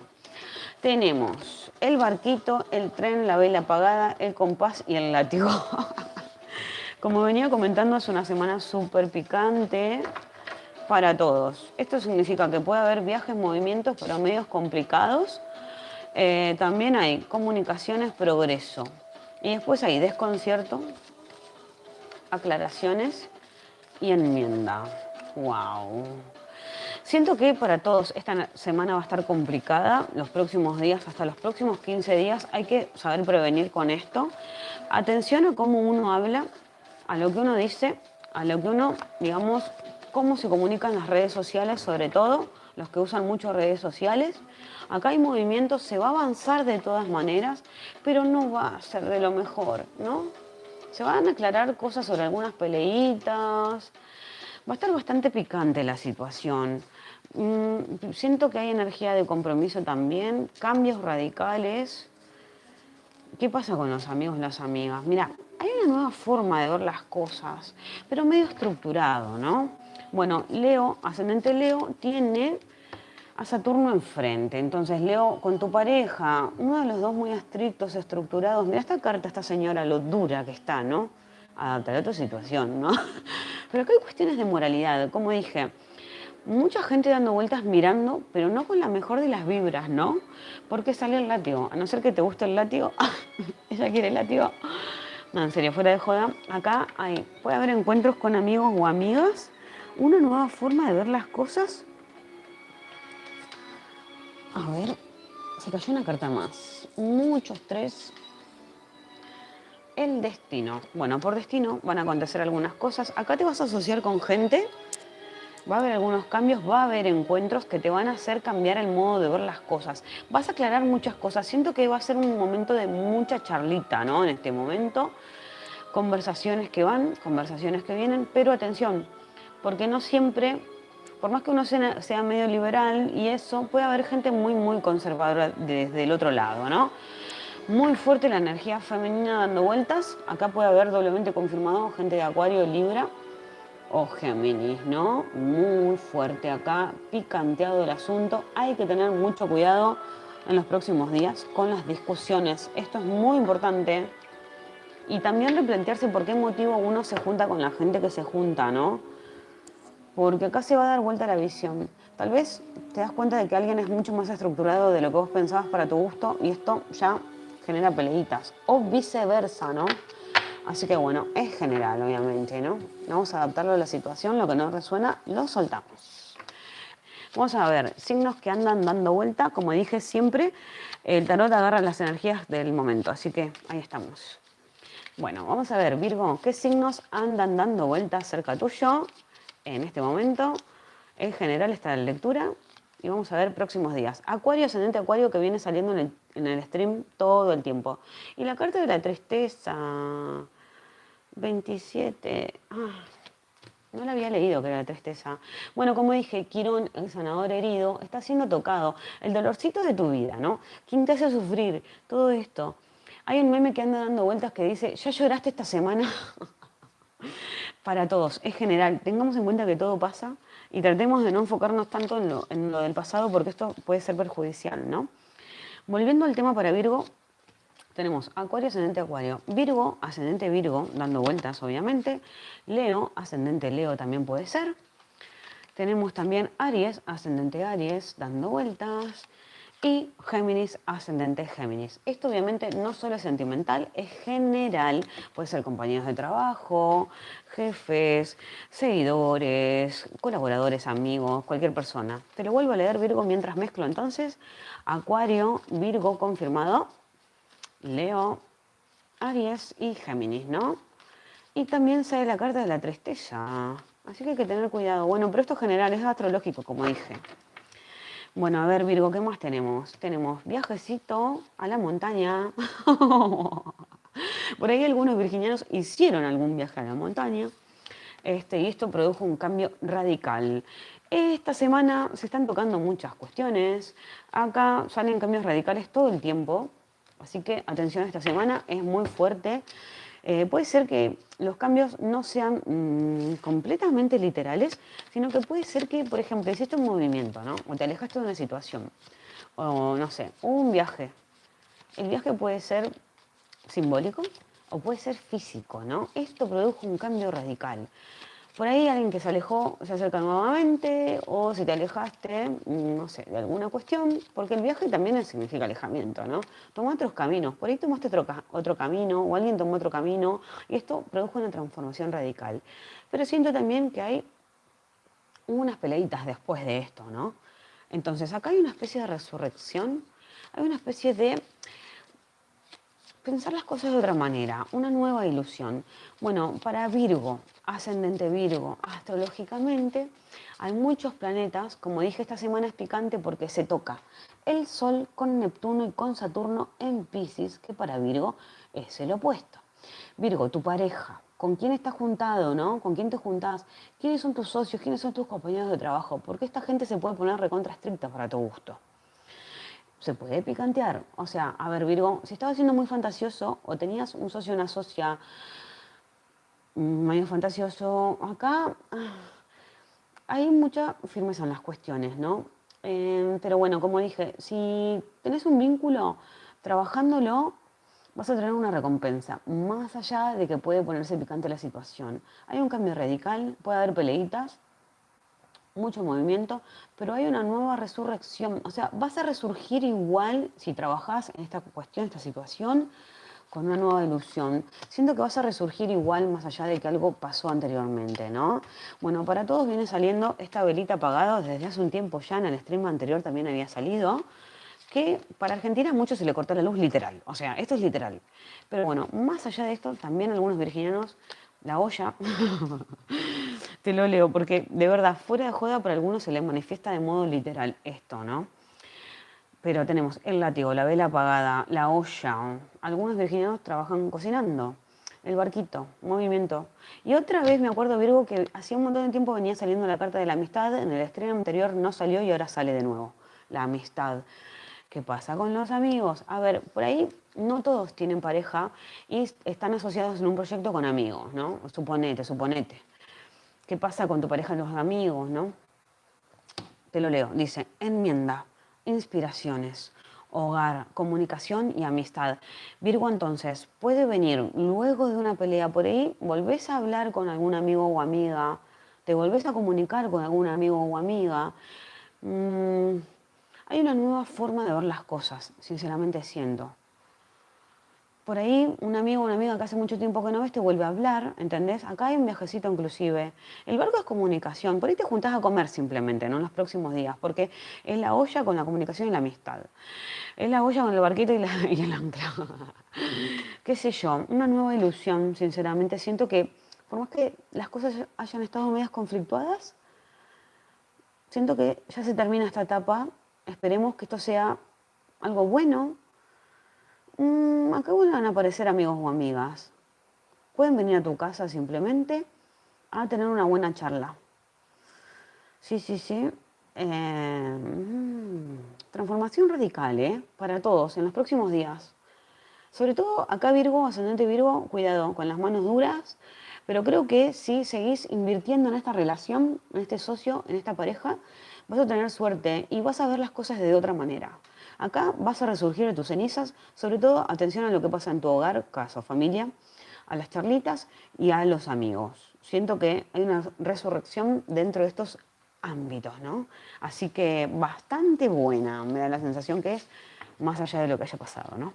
Tenemos el barquito, el tren, la vela apagada, el compás y el látigo. Como venía comentando, es una semana súper picante, para todos. Esto significa que puede haber viajes, movimientos, pero medios complicados. Eh, también hay comunicaciones, progreso. Y después hay desconcierto, aclaraciones y enmienda. ¡Wow! Siento que para todos esta semana va a estar complicada, los próximos días, hasta los próximos 15 días, hay que saber prevenir con esto. Atención a cómo uno habla, a lo que uno dice, a lo que uno, digamos, cómo se comunican las redes sociales, sobre todo los que usan mucho redes sociales. Acá hay movimientos, se va a avanzar de todas maneras, pero no va a ser de lo mejor, ¿no? Se van a aclarar cosas sobre algunas peleitas. Va a estar bastante picante la situación. Mm, siento que hay energía de compromiso también, cambios radicales. ¿Qué pasa con los amigos y las amigas? Mira, hay una nueva forma de ver las cosas, pero medio estructurado, ¿no? Bueno, Leo, ascendente Leo, tiene a Saturno enfrente. Entonces, Leo, con tu pareja, uno de los dos muy estrictos, estructurados. Mira esta carta, esta señora, lo dura que está, ¿no? Adaptar a tu situación, ¿no? Pero acá hay cuestiones de moralidad. Como dije, mucha gente dando vueltas mirando, pero no con la mejor de las vibras, ¿no? Porque sale el látigo. A no ser que te guste el látigo, ella quiere el látigo. No, en serio, fuera de joda. Acá hay, puede haber encuentros con amigos o amigas una nueva forma de ver las cosas. A ver, se cayó una carta más. Mucho estrés. el destino. Bueno, por destino van a acontecer algunas cosas. Acá te vas a asociar con gente, va a haber algunos cambios, va a haber encuentros que te van a hacer cambiar el modo de ver las cosas. Vas a aclarar muchas cosas. Siento que va a ser un momento de mucha charlita, ¿no? En este momento. Conversaciones que van, conversaciones que vienen, pero atención, porque no siempre por más que uno sea, medio liberal y eso, puede haber gente muy, muy conservadora desde el otro lado, ¿no? Muy fuerte la energía femenina dando vueltas. Acá puede haber doblemente confirmado gente de Acuario, Libra o Géminis, ¿no? Muy fuerte acá, picanteado el asunto. Hay que tener mucho cuidado en los próximos días con las discusiones. Esto es muy importante. Y también replantearse por qué motivo uno se junta con la gente que se junta, ¿no? Porque acá se va a dar vuelta la visión. Tal vez te das cuenta de que alguien es mucho más estructurado de lo que vos pensabas para tu gusto y esto ya genera peleitas, o viceversa, ¿no? Así que bueno, es general, obviamente, ¿no? Vamos a adaptarlo a la situación, lo que no resuena, lo soltamos. Vamos a ver, signos que andan dando vuelta, como dije siempre, el tarot agarra las energías del momento, así que ahí estamos. Bueno, vamos a ver, Virgo, ¿qué signos andan dando vuelta cerca tuyo? En este momento. En general está la lectura y vamos a ver próximos días. Acuario, ascendente Acuario que viene saliendo en el, stream todo el tiempo. Y la carta de la tristeza, 27, ah, no la había leído que era la tristeza. Bueno, como dije, Quirón, el sanador herido, está siendo tocado. El dolorcito de tu vida, ¿no? ¿Quién te hace sufrir? Todo esto. Hay un meme que anda dando vueltas que dice, ¿ya lloraste esta semana? para todos, es general. Tengamos en cuenta que todo pasa y tratemos de no enfocarnos tanto en lo, en lo del pasado porque esto puede ser perjudicial, ¿no? Volviendo al tema para Virgo, tenemos Acuario, ascendente Acuario. Virgo, ascendente Virgo, dando vueltas obviamente. Leo, ascendente Leo también puede ser. Tenemos también Aries, ascendente Aries, dando vueltas y Géminis, ascendente Géminis. Esto obviamente no solo es sentimental, es general. Puede ser compañeros de trabajo, jefes, seguidores, colaboradores, amigos, cualquier persona. Te lo vuelvo a leer Virgo mientras mezclo entonces. Acuario, Virgo confirmado, Leo, Aries y Géminis, ¿no? Y también sale la carta de la tristeza. Así que hay que tener cuidado. Bueno, pero esto general, es astrológico, como dije. Bueno, a ver, Virgo, ¿qué más tenemos? Tenemos viajecito a la montaña. Por ahí algunos virginianos hicieron algún viaje a la montaña este, y esto produjo un cambio radical. Esta semana se están tocando muchas cuestiones. Acá salen cambios radicales todo el tiempo. Así que atención, esta semana es muy fuerte. Eh, puede ser que los cambios no sean mm, completamente literales, sino que puede ser que, por ejemplo, hiciste un movimiento, ¿no? O te alejaste de una situación, o no sé, un viaje. El viaje puede ser simbólico o puede ser físico, ¿no? Esto produjo un cambio radical. Por ahí alguien que se alejó se acerca nuevamente o si te alejaste, no sé, de alguna cuestión, porque el viaje también significa alejamiento, ¿no? Toma otros caminos, por ahí tomaste otro, otro camino o alguien tomó otro camino y esto produjo una transformación radical. Pero siento también que hay unas peleitas después de esto, ¿no? Entonces acá hay una especie de resurrección, hay una especie de pensar las cosas de otra manera, una nueva ilusión. Bueno, para Virgo, ascendente Virgo, astrológicamente hay muchos planetas, como dije esta semana es picante porque se toca el Sol con Neptuno y con Saturno en Pisces, que para Virgo es el opuesto. Virgo, tu pareja, ¿con quién estás juntado, no? ¿Con quién te juntás? ¿Quiénes son tus socios? ¿Quiénes son tus compañeros de trabajo? Porque esta gente se puede poner recontra estricta para tu gusto se puede picantear. O sea, a ver, Virgo, si estabas siendo muy fantasioso o tenías un socio o una socia medio fantasioso, acá ah, hay mucha firmeza en las cuestiones, ¿no? Eh, pero bueno, como dije, si tenés un vínculo, trabajándolo, vas a tener una recompensa, más allá de que puede ponerse picante la situación. Hay un cambio radical, puede haber peleitas, mucho movimiento, pero hay una nueva resurrección. O sea, vas a resurgir igual si trabajas en esta cuestión, esta situación, con una nueva ilusión. Siento que vas a resurgir igual más allá de que algo pasó anteriormente, ¿no? Bueno, para todos viene saliendo esta velita apagada desde hace un tiempo ya, en el stream anterior también había salido. que para Argentina a muchos se le cortó la luz literal. O sea, esto es literal. Pero bueno, más allá de esto, también algunos virginianos, la olla, te lo leo, porque de verdad, fuera de joda, para algunos se les manifiesta de modo literal esto, ¿no? Pero tenemos el látigo, la vela apagada, la olla. Algunos virginianos trabajan cocinando. El barquito, movimiento. Y otra vez me acuerdo, Virgo, que hacía un montón de tiempo venía saliendo la carta de la amistad. En el estreno anterior no salió y ahora sale de nuevo. La amistad. ¿Qué pasa con los amigos? A ver, por ahí no todos tienen pareja y están asociados en un proyecto con amigos, ¿no? Suponete, suponete. ¿Qué pasa con tu pareja y los amigos, no? Te lo leo. Dice, enmienda inspiraciones, hogar, comunicación y amistad. Virgo entonces puede venir luego de una pelea por ahí, volvés a hablar con algún amigo o amiga, te volvés a comunicar con algún amigo o amiga. Mm, hay una nueva forma de ver las cosas, sinceramente siento por ahí un amigo o una amiga que hace mucho tiempo que no ves te vuelve a hablar, ¿entendés? Acá hay un viajecito inclusive. El barco es comunicación, por ahí te juntás a comer simplemente, ¿no? En los próximos días, porque es la olla con la comunicación y la amistad. Es la olla con el barquito y, el ancla. Qué sé yo, una nueva ilusión, sinceramente. Siento que, por más que las cosas hayan estado medias conflictuadas, siento que ya se termina esta etapa. Esperemos que esto sea algo bueno, mmm, acá van a aparecer amigos o amigas. Pueden venir a tu casa simplemente a tener una buena charla. Sí, sí, sí. Eh, mm, transformación radical, ¿eh? Para todos, en los próximos días. Sobre todo acá Virgo, ascendente Virgo, cuidado con las manos duras, pero creo que si seguís invirtiendo en esta relación, en este socio, en esta pareja, vas a tener suerte y vas a ver las cosas de otra manera. Acá vas a resurgir de tus cenizas, sobre todo atención a lo que pasa en tu hogar, casa familia, a las charlitas y a los amigos. Siento que hay una resurrección dentro de estos ámbitos, ¿no? Así que bastante buena, me da la sensación que es más allá de lo que haya pasado, ¿no?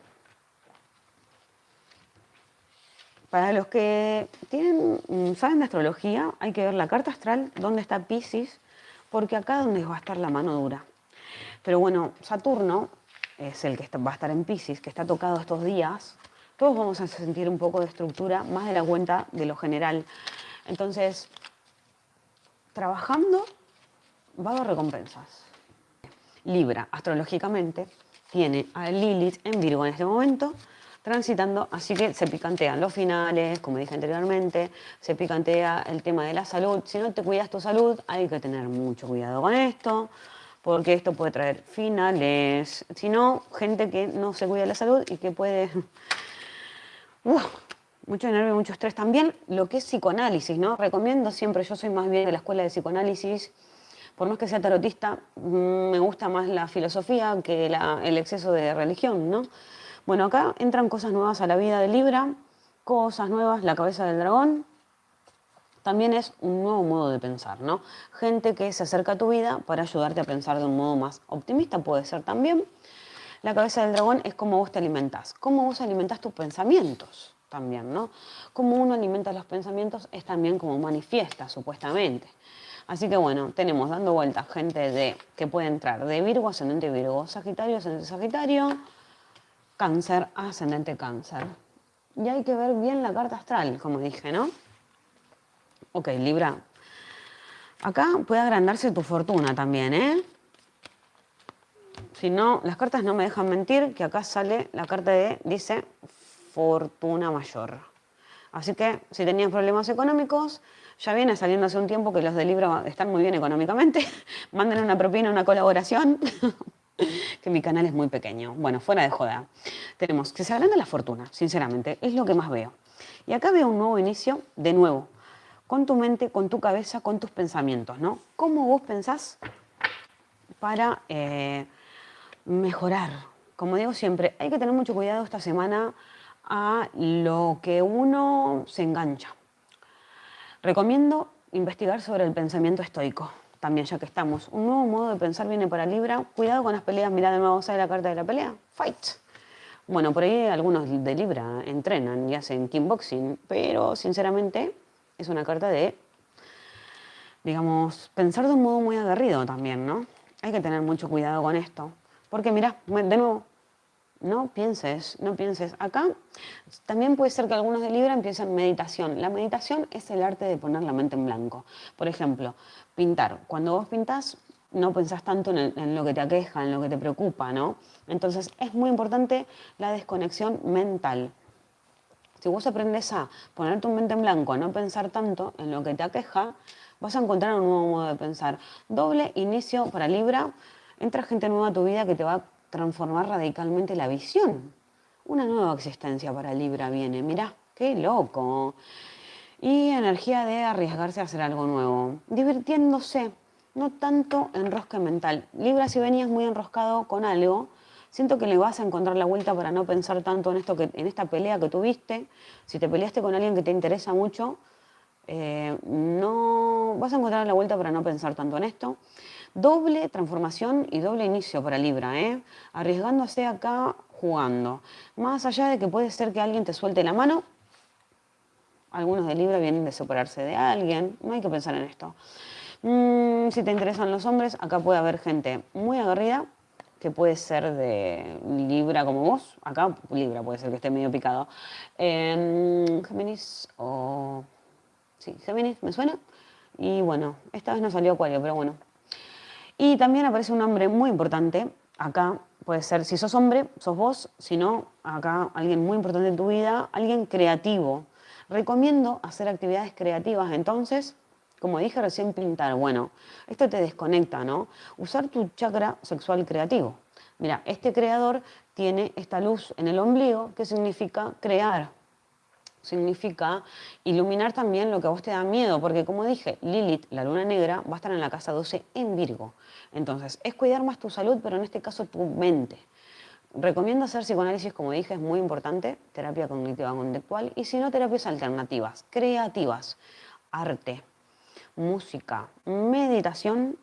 Para los que tienen, mm, saben de astrología, hay que ver la carta astral, dónde está Pisces, porque acá es donde va a estar la mano dura. Pero bueno, Saturno es el que va a estar en Pisces, que está tocado estos días. Todos vamos a sentir un poco de estructura, más de la cuenta de lo general. Entonces, trabajando va a haber recompensas. Libra, astrológicamente, tiene a Lilith en Virgo en este momento, transitando, así que se picantean los finales, como dije anteriormente, se picantea el tema de la salud. Si no te cuidas tu salud, hay que tener mucho cuidado con esto porque esto puede traer finales, sino gente que no se cuida de la salud y que puede... mucho nervio, mucho estrés también, lo que es psicoanálisis, ¿no? Recomiendo siempre, yo soy más bien de la escuela de psicoanálisis, por más que sea tarotista, mm, me gusta más la filosofía que el exceso de religión, ¿no? Bueno, acá entran cosas nuevas a la vida de Libra, cosas nuevas, la cabeza del dragón, también es un nuevo modo de pensar, ¿no? Gente que se acerca a tu vida para ayudarte a pensar de un modo más optimista puede ser también. La cabeza del dragón es cómo vos te alimentás, cómo vos alimentás tus pensamientos también, ¿no? Cómo uno alimenta los pensamientos es también como manifiesta, supuestamente. Así que bueno, tenemos dando vueltas gente de, que puede entrar de Virgo, ascendente Virgo, Sagitario, ascendente Sagitario, Cáncer, ascendente Cáncer. Y hay que ver bien la carta astral, como dije, ¿no? Ok, Libra. Acá puede agrandarse tu fortuna también, ¿eh? Si no, las cartas no me dejan mentir, que acá sale la carta de, dice, fortuna mayor. Así que si tenías problemas económicos, ya viene saliendo hace un tiempo que los de Libra están muy bien económicamente. Manden una propina, una colaboración, que mi canal es muy pequeño. Bueno, fuera de joda. Tenemos que se agranda la fortuna, sinceramente, es lo que más veo. Y acá veo un nuevo inicio, de nuevo, con tu mente, con tu cabeza, con tus pensamientos, ¿no? ¿Cómo vos pensás para eh, mejorar? Como digo siempre, hay que tener mucho cuidado esta semana a lo que uno se engancha. Recomiendo investigar sobre el pensamiento estoico, también ya que estamos. Un nuevo modo de pensar viene para Libra. Cuidado con las peleas, mirá de nuevo, ¿sabes la carta de la pelea? Fight. Bueno, por ahí algunos de Libra entrenan y hacen kickboxing, pero sinceramente es una carta de, digamos, pensar de un modo muy aguerrido también, ¿no? Hay que tener mucho cuidado con esto. Porque mira, de nuevo, no pienses, no pienses. Acá también puede ser que algunos de Libra empiecen meditación. La meditación es el arte de poner la mente en blanco. Por ejemplo, pintar. Cuando vos pintás, no pensás tanto en, lo que te aqueja, en lo que te preocupa, ¿no? Entonces es muy importante la desconexión mental. Si vos aprendes a poner tu mente en blanco, a no pensar tanto en lo que te aqueja, vas a encontrar un nuevo modo de pensar. Doble inicio para Libra, entra gente nueva a tu vida que te va a transformar radicalmente la visión. Una nueva existencia para Libra viene, mirá, qué loco. Y energía de arriesgarse a hacer algo nuevo, divirtiéndose, no tanto enrosque mental. Libra, si venías muy enroscado con algo, siento que le vas a encontrar la vuelta para no pensar tanto en, esto que, en esta pelea que tuviste. Si te peleaste con alguien que te interesa mucho, eh, no vas a encontrar la vuelta para no pensar tanto en esto. Doble transformación y doble inicio para Libra, ¿eh? arriesgándose acá jugando. Más allá de que puede ser que alguien te suelte la mano, algunos de Libra vienen de separarse de alguien, no hay que pensar en esto. Mm, si te interesan los hombres, acá puede haber gente muy agarrida, que puede ser de Libra como vos, acá Libra puede ser que esté medio picado. Em, Géminis o... Sí, Géminis, me suena. Y bueno, esta vez no salió Acuario, pero bueno. Y también aparece un hombre muy importante, acá puede ser, si sos hombre, sos vos, si no, acá alguien muy importante en tu vida, alguien creativo. Recomiendo hacer actividades creativas, entonces como dije recién, pintar. Bueno, esto te desconecta, ¿no? Usar tu chakra sexual creativo. Mira, este creador tiene esta luz en el ombligo que significa crear. Significa iluminar también lo que a vos te da miedo, porque como dije, Lilith, la luna negra, va a estar en la casa 12 en Virgo. Entonces, es cuidar más tu salud, pero en este caso tu mente. Recomiendo hacer psicoanálisis, como dije, es muy importante, terapia cognitiva conductual, y si no, terapias alternativas, creativas, arte, música, meditación.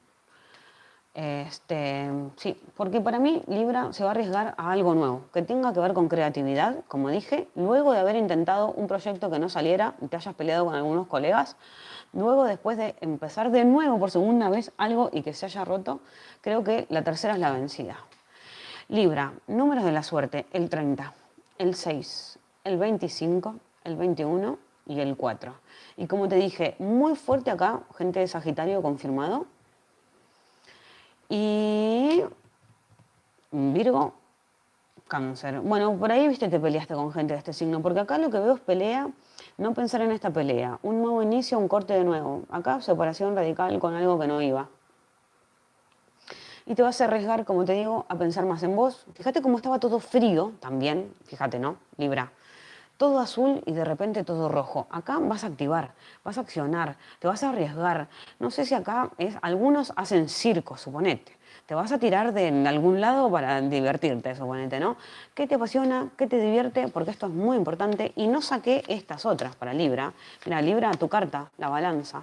Este, sí, porque para mí Libra se va a arriesgar a algo nuevo, que tenga que ver con creatividad, como dije, luego de haber intentado un proyecto que no saliera y te hayas peleado con algunos colegas, luego después de empezar de nuevo por segunda vez algo y que se haya roto, creo que la tercera es la vencida. Libra, números de la suerte, el 30, el 6, el 25, el 21 y el 4. Y como te dije, muy fuerte acá, gente de Sagitario confirmado. Y Virgo, cáncer. Bueno, por ahí, viste, te peleaste con gente de este signo, porque acá lo que veo es pelea, no pensar en esta pelea. Un nuevo inicio, un corte de nuevo. Acá separación radical con algo que no iba. Y te vas a arriesgar, como te digo, a pensar más en vos. Fíjate cómo estaba todo frío también, fíjate, ¿no? Libra todo azul y de repente todo rojo. Acá vas a activar, vas a accionar, te vas a arriesgar. No sé si acá es, algunos hacen circo, suponete. Te vas a tirar de algún lado para divertirte, suponete, ¿no? ¿Qué te apasiona? ¿Qué te divierte? Porque esto es muy importante. Y no saqué estas otras para Libra. Mira, Libra, tu carta, la balanza.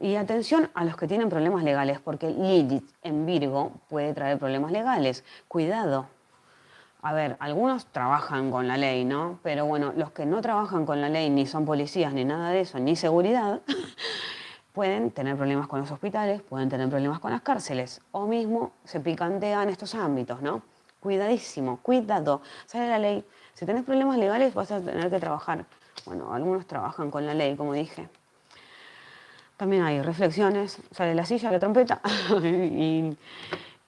Y atención a los que tienen problemas legales, porque Lilith en Virgo puede traer problemas legales. Cuidado, a ver, algunos trabajan con la ley, ¿no? Pero bueno, los que no trabajan con la ley, ni son policías, ni nada de eso, ni seguridad, pueden tener problemas con los hospitales, pueden tener problemas con las cárceles, o mismo se picantean estos ámbitos, ¿no? Cuidadísimo, cuidado, sale la ley. Si tenés problemas legales vas a tener que trabajar. Bueno, algunos trabajan con la ley, como dije. También hay reflexiones, sale la silla, la trompeta y,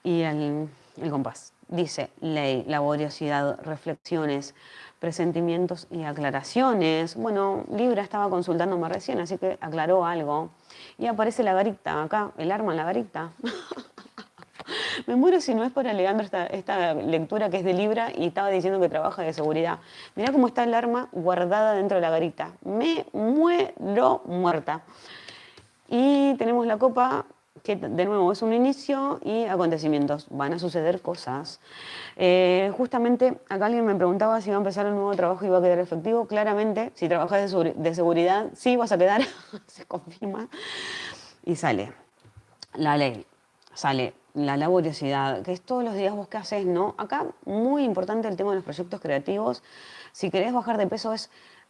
el compás dice ley, laboriosidad, reflexiones, presentimientos y aclaraciones. Bueno, Libra estaba consultándome recién, así que aclaró algo. Y aparece la garita acá, el arma en la garita. Me muero si no es por Alejandro esta, esta, lectura que es de Libra y estaba diciendo que trabaja de seguridad. Mirá cómo está el arma guardada dentro de la garita. Me muero muerta. Y tenemos la copa que de nuevo es un inicio y acontecimientos, van a suceder cosas. Eh, justamente acá alguien me preguntaba si iba a empezar un nuevo trabajo y iba a quedar efectivo. Claramente, si trabajas de, seguridad, sí vas a quedar, se confirma. Y sale la ley, sale la laboriosidad, que es todos los días vos qué haces, ¿no? Acá muy importante el tema de los proyectos creativos. Si querés bajar de peso es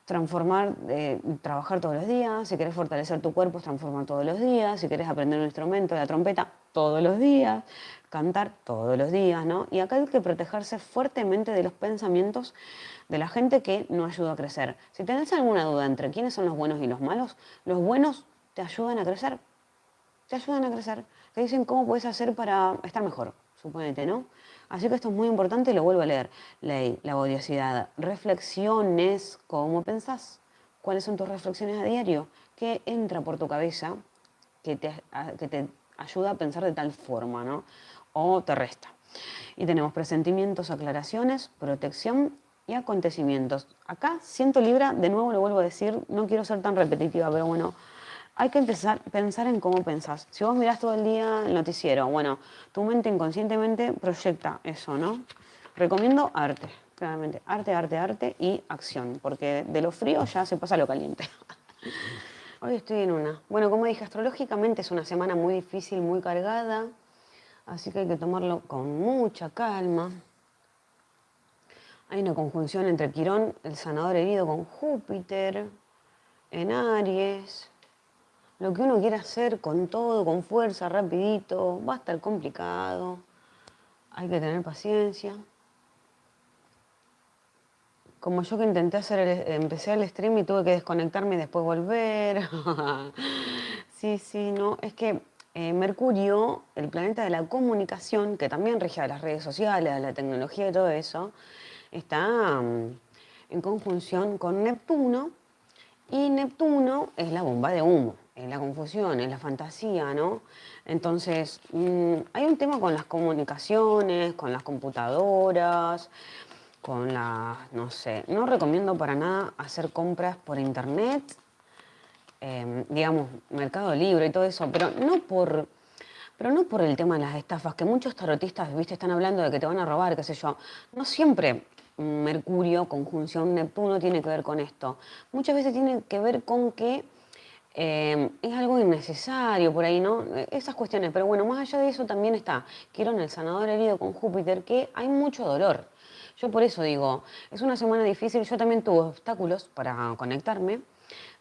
transformar, eh, trabajar todos los días, si querés fortalecer tu cuerpo, transformar todos los días, si querés aprender un instrumento, la trompeta, todos los días, cantar todos los días, ¿no? Y acá hay que protegerse fuertemente de los pensamientos de la gente que no ayuda a crecer. Si tenés alguna duda entre quiénes son los buenos y los malos, los buenos te ayudan a crecer, te ayudan a crecer, te dicen cómo puedes hacer para estar mejor, suponete, ¿no? Así que esto es muy importante y lo vuelvo a leer. Ley, la odiosidad, reflexiones, ¿cómo pensás? ¿Cuáles son tus reflexiones a diario? ¿Qué entra por tu cabeza que te, te ayuda a pensar de tal forma, ¿no? O te resta. Y tenemos presentimientos, aclaraciones, protección y acontecimientos. Acá siento Libra, de nuevo lo vuelvo a decir, no quiero ser tan repetitiva, pero bueno, hay que empezar a pensar en cómo pensás. Si vos mirás todo el día el noticiero, bueno, tu mente inconscientemente proyecta eso, ¿no? Recomiendo arte, claramente. Arte, arte, arte y acción, porque de lo frío ya se pasa a lo caliente. Hoy estoy en una. Bueno, como dije, astrológicamente es una semana muy difícil, muy cargada, así que hay que tomarlo con mucha calma. Hay una conjunción entre Quirón, el sanador herido, con Júpiter, en Aries lo que uno quiere hacer con todo, con fuerza, rapidito, va a estar complicado. Hay que tener paciencia. Como yo que intenté hacer, el, empecé el stream y tuve que desconectarme y después volver. sí, sí, no, es que eh, Mercurio, el planeta de la comunicación, que también rige a las redes sociales, a la tecnología y todo eso, está mm, en conjunción con Neptuno, y Neptuno es la bomba de humo la confusión, en la fantasía, ¿no? Entonces, mm, hay un tema con las comunicaciones, con las computadoras, con las, no sé, no recomiendo para nada hacer compras por internet, em, digamos, Mercado Libre y todo eso, pero no por... Pero no por el tema de las estafas, que muchos tarotistas, viste, están hablando de que te van a robar, qué sé yo. No siempre Mercurio, conjunción Neptuno, tiene que ver con esto. Muchas veces tiene que ver con que Em, es algo innecesario por ahí, ¿no? Esas cuestiones. Pero bueno, más allá de eso también está en el sanador herido con Júpiter, que hay mucho dolor. Yo por eso digo, es una semana difícil, yo también tuve obstáculos para conectarme,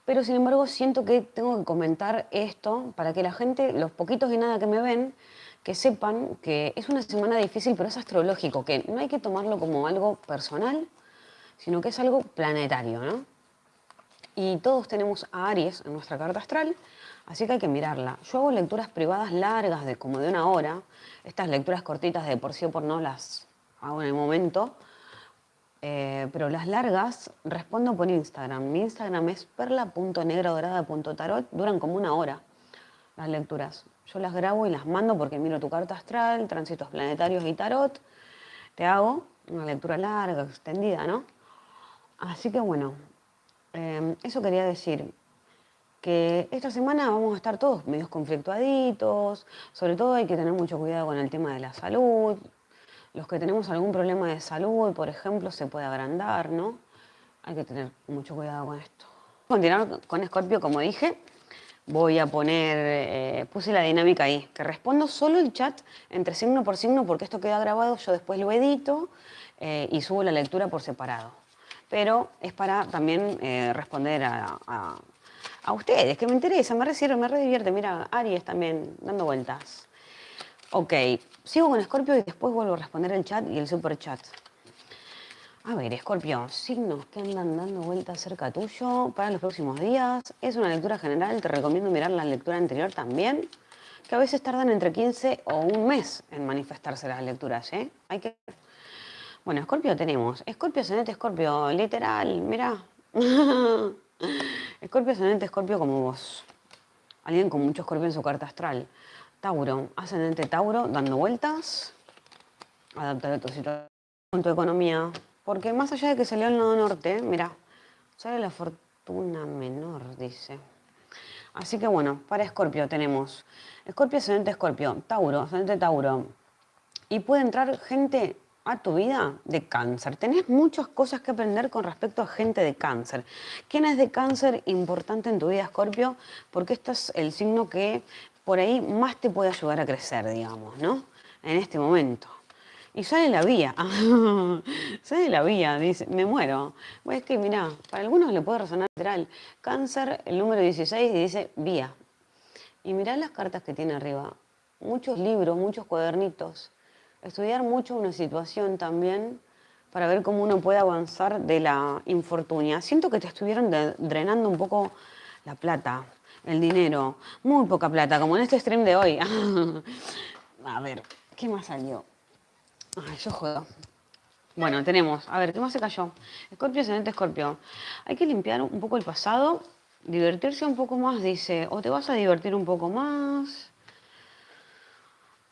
pero sin embargo siento que tengo que comentar esto para que la gente, los poquitos y nada que me ven, que sepan que es una semana difícil, pero es astrológico, que no hay que tomarlo como algo personal, sino que es algo planetario, ¿no? Y todos tenemos a Aries en nuestra carta astral, así que hay que mirarla. Yo hago lecturas privadas largas de como de una hora, estas lecturas cortitas de por sí o por no las hago en el momento, eh, pero las largas respondo por Instagram. Mi Instagram es perla.negradorada.tarot, duran como una hora las lecturas. Yo las grabo y las mando porque miro tu carta astral, tránsitos planetarios y tarot. Te hago una lectura larga, extendida, ¿no? Así que bueno, Em, eso quería decir, que esta semana vamos a estar todos medios conflictuaditos, sobre todo hay que tener mucho cuidado con el tema de la salud, los que tenemos algún problema de salud, por ejemplo, se puede agrandar, ¿no? Hay que tener mucho cuidado con esto. Continuar con Scorpio, como dije, voy a poner, eh, puse la dinámica ahí, que respondo solo el chat entre signo por signo, porque esto queda grabado, yo después lo edito eh, y subo la lectura por separado pero es para también eh, responder a, ustedes, que me interesa, me resirve, me redivierte. Mira, Aries también dando vueltas. Ok, sigo con Scorpio y después vuelvo a responder el chat y el super chat. A ver, Scorpio, signos que andan dando vueltas cerca tuyo para los próximos días. Es una lectura general, te recomiendo mirar la lectura anterior también, que a veces tardan entre 15 o un mes en manifestarse las lecturas, ¿eh? Hay que bueno, Escorpio tenemos. Escorpio, ascendente, Escorpio, literal, mira. Escorpio, ascendente, Escorpio como vos. Alguien con mucho Escorpio en su carta astral. Tauro, ascendente Tauro, dando vueltas. Adaptar a tu situación, con tu economía. Porque más allá de que salió el nodo norte, mira, sale la fortuna menor, dice. Así que bueno, para Escorpio tenemos Escorpio, ascendente Escorpio, Tauro, ascendente Tauro. Y puede entrar gente a tu vida de cáncer. Tenés muchas cosas que aprender con respecto a gente de cáncer. ¿Quién es de cáncer importante en tu vida, Escorpio? Porque este es el signo que por ahí más te puede ayudar a crecer, digamos, ¿no? En este momento. Y sale la vía. sale la vía, dice, me muero. Pues es que, mirá, para algunos le puede resonar literal. Cáncer, el número 16, y dice vía. Y mirá las cartas que tiene arriba. Muchos libros, muchos cuadernitos. Estudiar mucho una situación también para ver cómo uno puede avanzar de la infortunia. Siento que te estuvieron drenando un poco la plata, el dinero. Muy poca plata, como en este stream de hoy. a ver, ¿qué más salió? Ay, yo juego. Bueno, tenemos, a ver, ¿qué más se cayó? Escorpio, ascendente Escorpio. Hay que limpiar un poco el pasado, divertirse un poco más, dice, o te vas a divertir un poco más.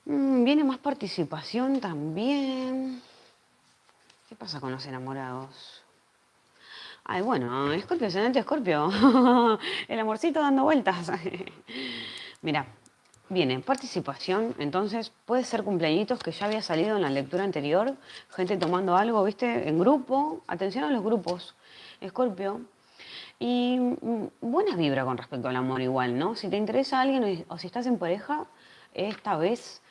Mm, viene más participación también. ¿Qué pasa con los enamorados? Ay, bueno, Escorpio, ascendente Escorpio. El amorcito dando vueltas. Mira, viene participación, entonces puede ser cumpleañitos que ya había salido en la lectura anterior, gente tomando algo, ¿viste? En grupo. Atención a los grupos, Escorpio. Y mm, buena vibra con respecto al amor igual, ¿no? Si te interesa alguien o si estás en pareja, esta vez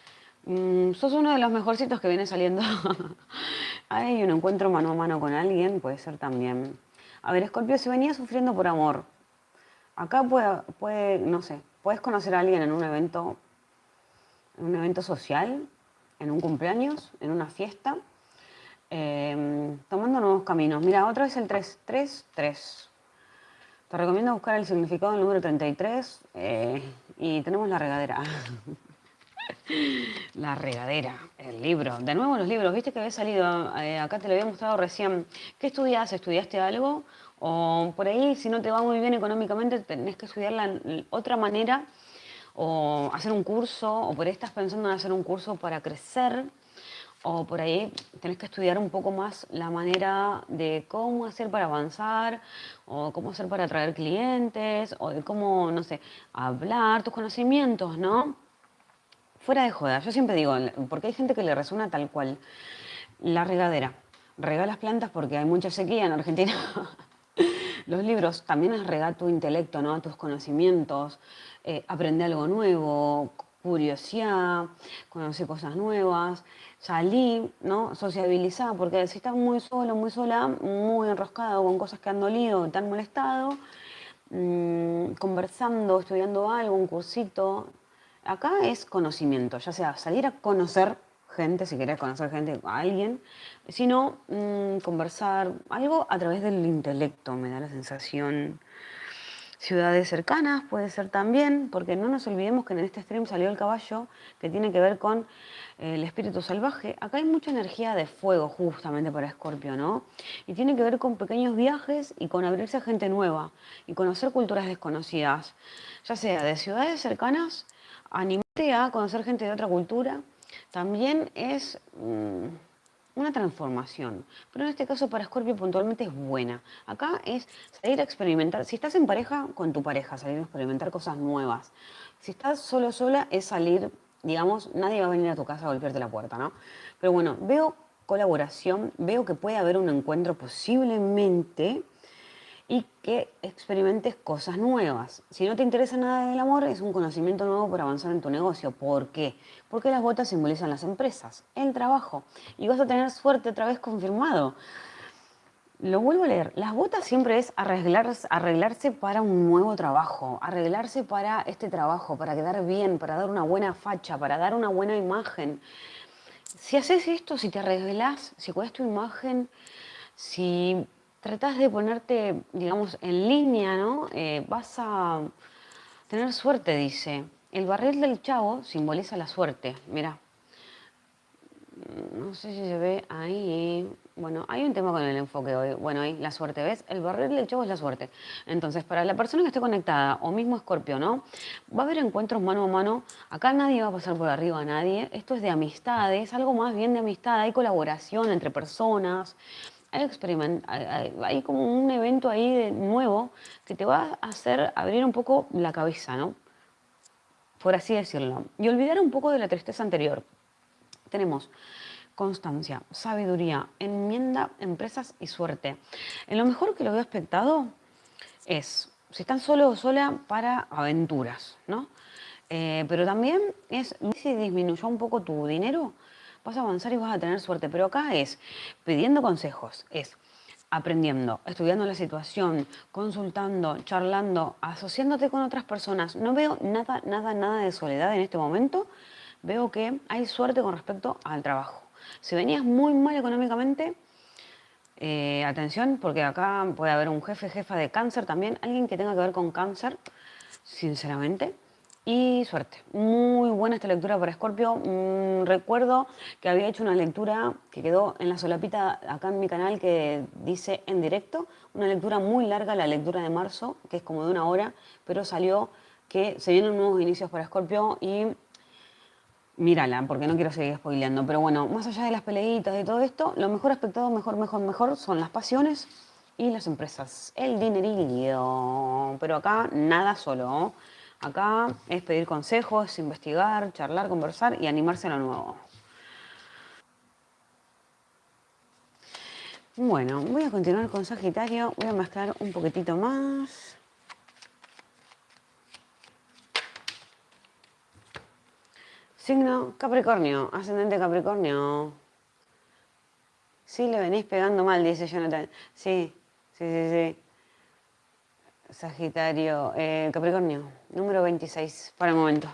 mm, sos uno de los mejorcitos que viene saliendo. Hay un encuentro mano a mano con alguien, puede ser también. A ver, Escorpio, si venía sufriendo por amor, acá puede, no sé, puedes conocer a alguien en un evento, en un evento social, en un cumpleaños, en una fiesta, em, tomando nuevos caminos. Mira, otra vez el 3, 3, 3. Te recomiendo buscar el significado del número 33 eh, y tenemos la regadera. La regadera, el libro. De nuevo los libros, viste que había salido, eh, acá te lo había mostrado recién. ¿Qué estudias? ¿Estudiaste algo? O por ahí, si no te va muy bien económicamente, tenés que estudiar otra manera o hacer un curso, o por ahí estás pensando en hacer un curso para crecer, o por ahí tenés que estudiar un poco más la manera de cómo hacer para avanzar, o cómo hacer para atraer clientes, o de cómo, no sé, hablar, tus conocimientos, ¿no? Fuera de joda, yo siempre digo, porque hay gente que le resuena tal cual. La regadera. Rega las plantas porque hay mucha sequía en Argentina. Los libros también es regar tu intelecto, ¿no? tus conocimientos, eh, aprende algo nuevo, curiosidad, conocer cosas nuevas, salir, ¿no? sociabilizar, porque si estás muy solo, muy sola, muy enroscado con cosas que han dolido, te han molestado, mm, conversando, estudiando algo, un cursito, acá es conocimiento, ya sea salir a conocer gente, si querés conocer gente, a alguien, sino mm, conversar, algo a través del intelecto, me da la sensación. Ciudades cercanas puede ser también, porque no nos olvidemos que en este stream salió el caballo, que tiene que ver con eh, el espíritu salvaje. Acá hay mucha energía de fuego justamente para Escorpio, ¿no? Y tiene que ver con pequeños viajes y con abrirse a gente nueva y conocer culturas desconocidas, ya sea de ciudades cercanas animarte a conocer gente de otra cultura también es mm, una transformación. Pero en este caso para Scorpio puntualmente es buena. Acá es salir a experimentar. Si estás en pareja, con tu pareja, salir a experimentar cosas nuevas. Si estás solo sola, es salir, digamos, nadie va a venir a tu casa a golpearte la puerta, ¿no? Pero bueno, veo colaboración, veo que puede haber un encuentro posiblemente y que experimentes cosas nuevas. Si no te interesa nada del amor, es un conocimiento nuevo para avanzar en tu negocio. ¿Por qué? Porque las botas simbolizan las empresas, el trabajo. Y vas a tener suerte otra vez confirmado. Lo vuelvo a leer. Las botas siempre es arreglarse, arreglarse para un nuevo trabajo, arreglarse para este trabajo, para quedar bien, para dar una buena facha, para dar una buena imagen. Si haces esto, si te arreglas, si cuidas tu imagen, si tratás de ponerte, digamos, en línea, ¿no? Eh, vas a tener suerte, dice. El barril del chavo simboliza la suerte, mira. No sé si se ve ahí. Bueno, hay un tema con el enfoque hoy. Bueno, ahí la suerte, ¿ves? El barril del chavo es la suerte. Entonces, para la persona que esté conectada, o mismo Escorpio, ¿no? Va a haber encuentros mano a mano. Acá nadie va a pasar por arriba a nadie. Esto es de amistades, algo más bien de amistad. Hay colaboración entre personas hay, hay como un evento ahí de nuevo que te va a hacer abrir un poco la cabeza, ¿no? Por así decirlo. Y olvidar un poco de la tristeza anterior. Tenemos constancia, sabiduría, enmienda, empresas y suerte. En lo mejor que lo veo expectado es, si están solo o sola, para aventuras, ¿no? Eh, pero también es, si disminuyó un poco tu dinero, vas a avanzar y vas a tener suerte. Pero acá es pidiendo consejos, es aprendiendo, estudiando la situación, consultando, charlando, asociándote con otras personas. No veo nada, nada, nada de soledad en este momento. Veo que hay suerte con respecto al trabajo. Si venías muy mal económicamente, eh, atención, porque acá puede haber un jefe, jefa de cáncer también, alguien que tenga que ver con cáncer, sinceramente. Y suerte. Muy buena esta lectura para Escorpio. Mm, recuerdo que había hecho una lectura que quedó en la solapita acá en mi canal que dice en directo. Una lectura muy larga, la lectura de marzo, que es como de una hora, pero salió que se vienen nuevos inicios para Escorpio y mírala, porque no quiero seguir spoileando. Pero bueno, más allá de las peleitas y todo esto, lo mejor aspectado, mejor, mejor, mejor, son las pasiones y las empresas. El dinerillo. Pero acá nada solo. Acá es pedir consejos, investigar, charlar, conversar y animarse a lo nuevo. Bueno, voy a continuar con Sagitario. Voy a mezclar un poquitito más. Signo Capricornio, ascendente Capricornio. Sí, le venís pegando mal, dice Jonathan. Sí, sí, sí, sí. Sagitario, eh, Capricornio, número 26 para el momento.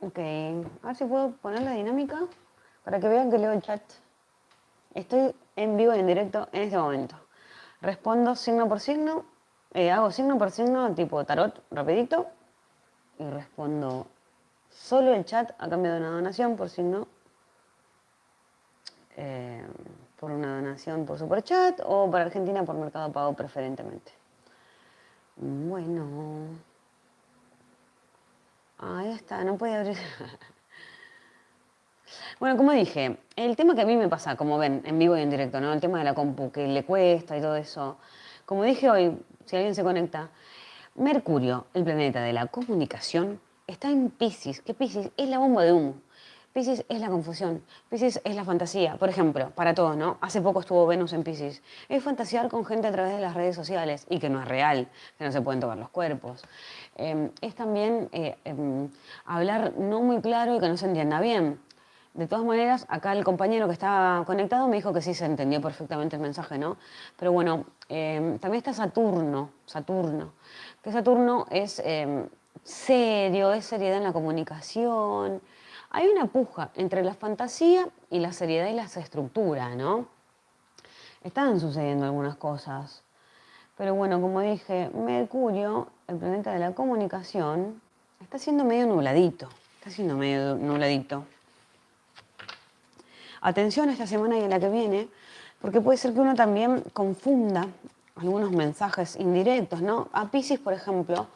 Ok, a ver si puedo poner la dinámica para que vean que leo el chat. Estoy en vivo y en directo en este momento. Respondo signo por signo, eh, hago signo por signo tipo tarot rapidito y respondo solo el chat a cambio de una donación por signo. Eh, por una donación por Superchat o para Argentina por Mercado Pago preferentemente. Bueno. Ahí está, no puede abrir. bueno, como dije, el tema que a mí me pasa, como ven, en vivo y en directo, ¿no? El tema de la compu, que le cuesta y todo eso. Como dije hoy, si alguien se conecta, Mercurio, el planeta de la comunicación, está en Pisces. ¿Qué Pisces? Es la bomba de humo. Pisces es la confusión, Pisces es la fantasía. Por ejemplo, para todos, ¿no? Hace poco estuvo Venus en Pisces. Es fantasear con gente a través de las redes sociales y que no es real, que no se pueden tocar los cuerpos. Em, es también eh, em, hablar no muy claro y que no se entienda bien. De todas maneras, acá el compañero que estaba conectado me dijo que sí se entendió perfectamente el mensaje, ¿no? Pero bueno, em, también está Saturno, Saturno, que Saturno es serio, es seriedad en la comunicación, hay una puja entre la fantasía y la seriedad y la estructura, ¿no? Están sucediendo algunas cosas. Pero bueno, como dije, Mercurio, el planeta de la comunicación, está siendo medio nubladito. Está siendo medio nubladito. Atención esta semana y en la que viene, porque puede ser que uno también confunda algunos mensajes indirectos, ¿no? A Pisces, por ejemplo,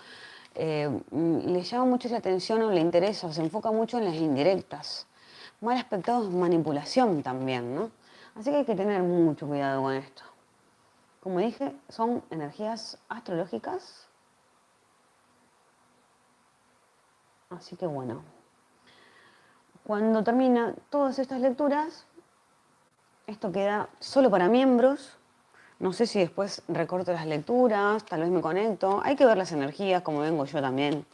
eh, le llama mucho la atención o le interesa, o se enfoca mucho en las indirectas. Mal aspectado manipulación también, ¿no? Así que hay que tener mucho cuidado con esto. Como dije, son energías astrológicas. Así que bueno. Cuando termina todas estas lecturas, esto queda solo para miembros no sé si después recorto las lecturas, tal vez me conecto. Hay que ver las energías, como vengo yo también.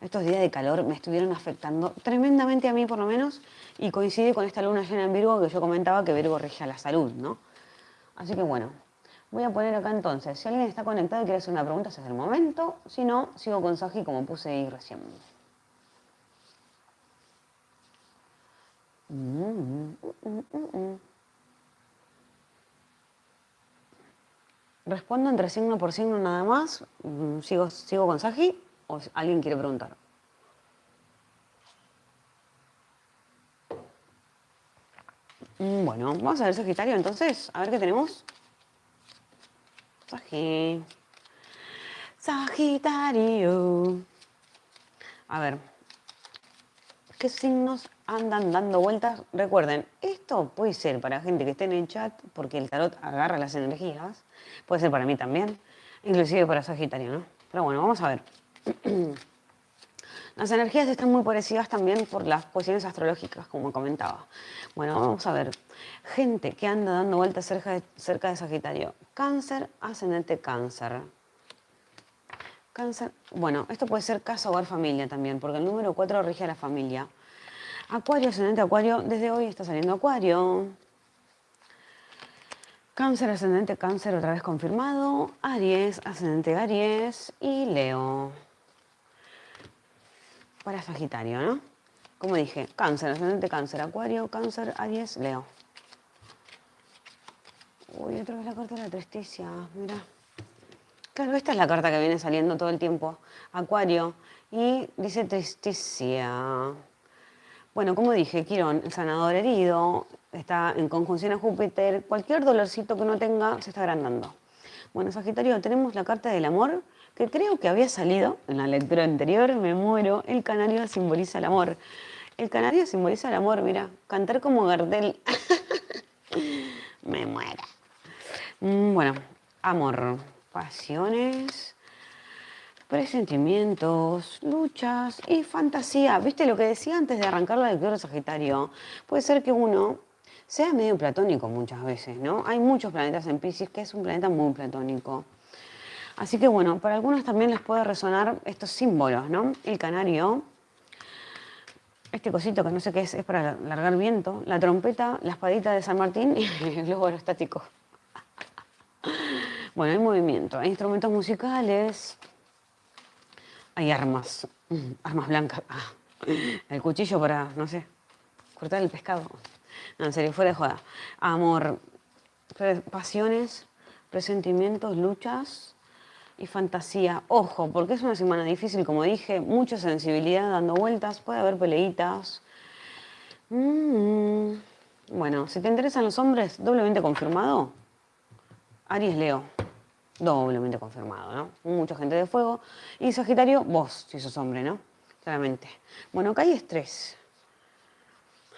Estos días de calor me estuvieron afectando tremendamente a mí, por lo menos, y coincide con esta luna llena en Virgo que yo comentaba que Virgo regía la salud, ¿no? Así que bueno, voy a poner acá entonces. Si alguien está conectado y quiere hacer una pregunta, ese es el momento. Si no, sigo con Saji como puse ahí recién. Mm, mm, mm, Respondo entre signo por signo nada más. Mm, ¿Sigo, sigo con Saji o alguien quiere preguntar? Mm, bueno, vamos a ver Sagitario entonces. A ver qué tenemos. Sagi. Sagitario. A ver. ¿Qué signos andan dando vueltas? Recuerden, esto puede ser para gente que esté en el chat porque el tarot agarra las energías Puede ser para mí también, inclusive para Sagitario, ¿no? Pero bueno, vamos a ver. Las energías están muy parecidas también por las posiciones astrológicas, como comentaba. Bueno, vamos a ver. Gente que anda dando vueltas cerca de, Sagitario. Cáncer, ascendente cáncer. Cáncer, bueno, esto puede ser casa, hogar, familia también, porque el número 4 rige a la familia. Acuario, ascendente Acuario, desde hoy está saliendo Acuario. Cáncer, ascendente Cáncer, otra vez confirmado. Aries, ascendente Aries y Leo. Para Sagitario, ¿no? Como dije, Cáncer, ascendente Cáncer, Acuario, Cáncer, Aries, Leo. Uy, otra vez la carta de la tristeza, mira. Claro, esta es la carta que viene saliendo todo el tiempo. Acuario. Y dice tristeza. Bueno, como dije, Quirón, el sanador herido, está en conjunción a Júpiter. Cualquier dolorcito que uno tenga se está agrandando. Bueno, Sagitario, tenemos la carta del amor, que creo que había salido en la lectura anterior, me muero. El canario simboliza el amor. El canario simboliza el amor, mira, cantar como Gardel. me muero. Mm, bueno, amor, pasiones, presentimientos, luchas y fantasía. ¿Viste lo que decía antes de arrancar la lectura Sagitario? Puede ser que uno sea medio platónico muchas veces, ¿no? Hay muchos planetas en Pisces que es un planeta muy platónico. Así que bueno, para algunos también les puede resonar estos símbolos, ¿no? El canario, este cosito que no sé qué es, es para largar viento, la trompeta, la espadita de San Martín y el globo aerostático. Bueno, hay movimiento, hay instrumentos musicales, hay armas, armas blancas. Ah, el cuchillo para, no sé, cortar el pescado. No, en serio, fuera de joda. Amor, pasiones, presentimientos, luchas y fantasía. Ojo, porque es una semana difícil, como dije, mucha sensibilidad dando vueltas, puede haber peleitas. Mm, bueno, si te interesan los hombres, doblemente confirmado, Aries Leo doblemente confirmado, ¿no? Mucha gente de fuego. Y Sagitario, vos, si sos hombre, ¿no? Claramente. Bueno, acá hay estrés.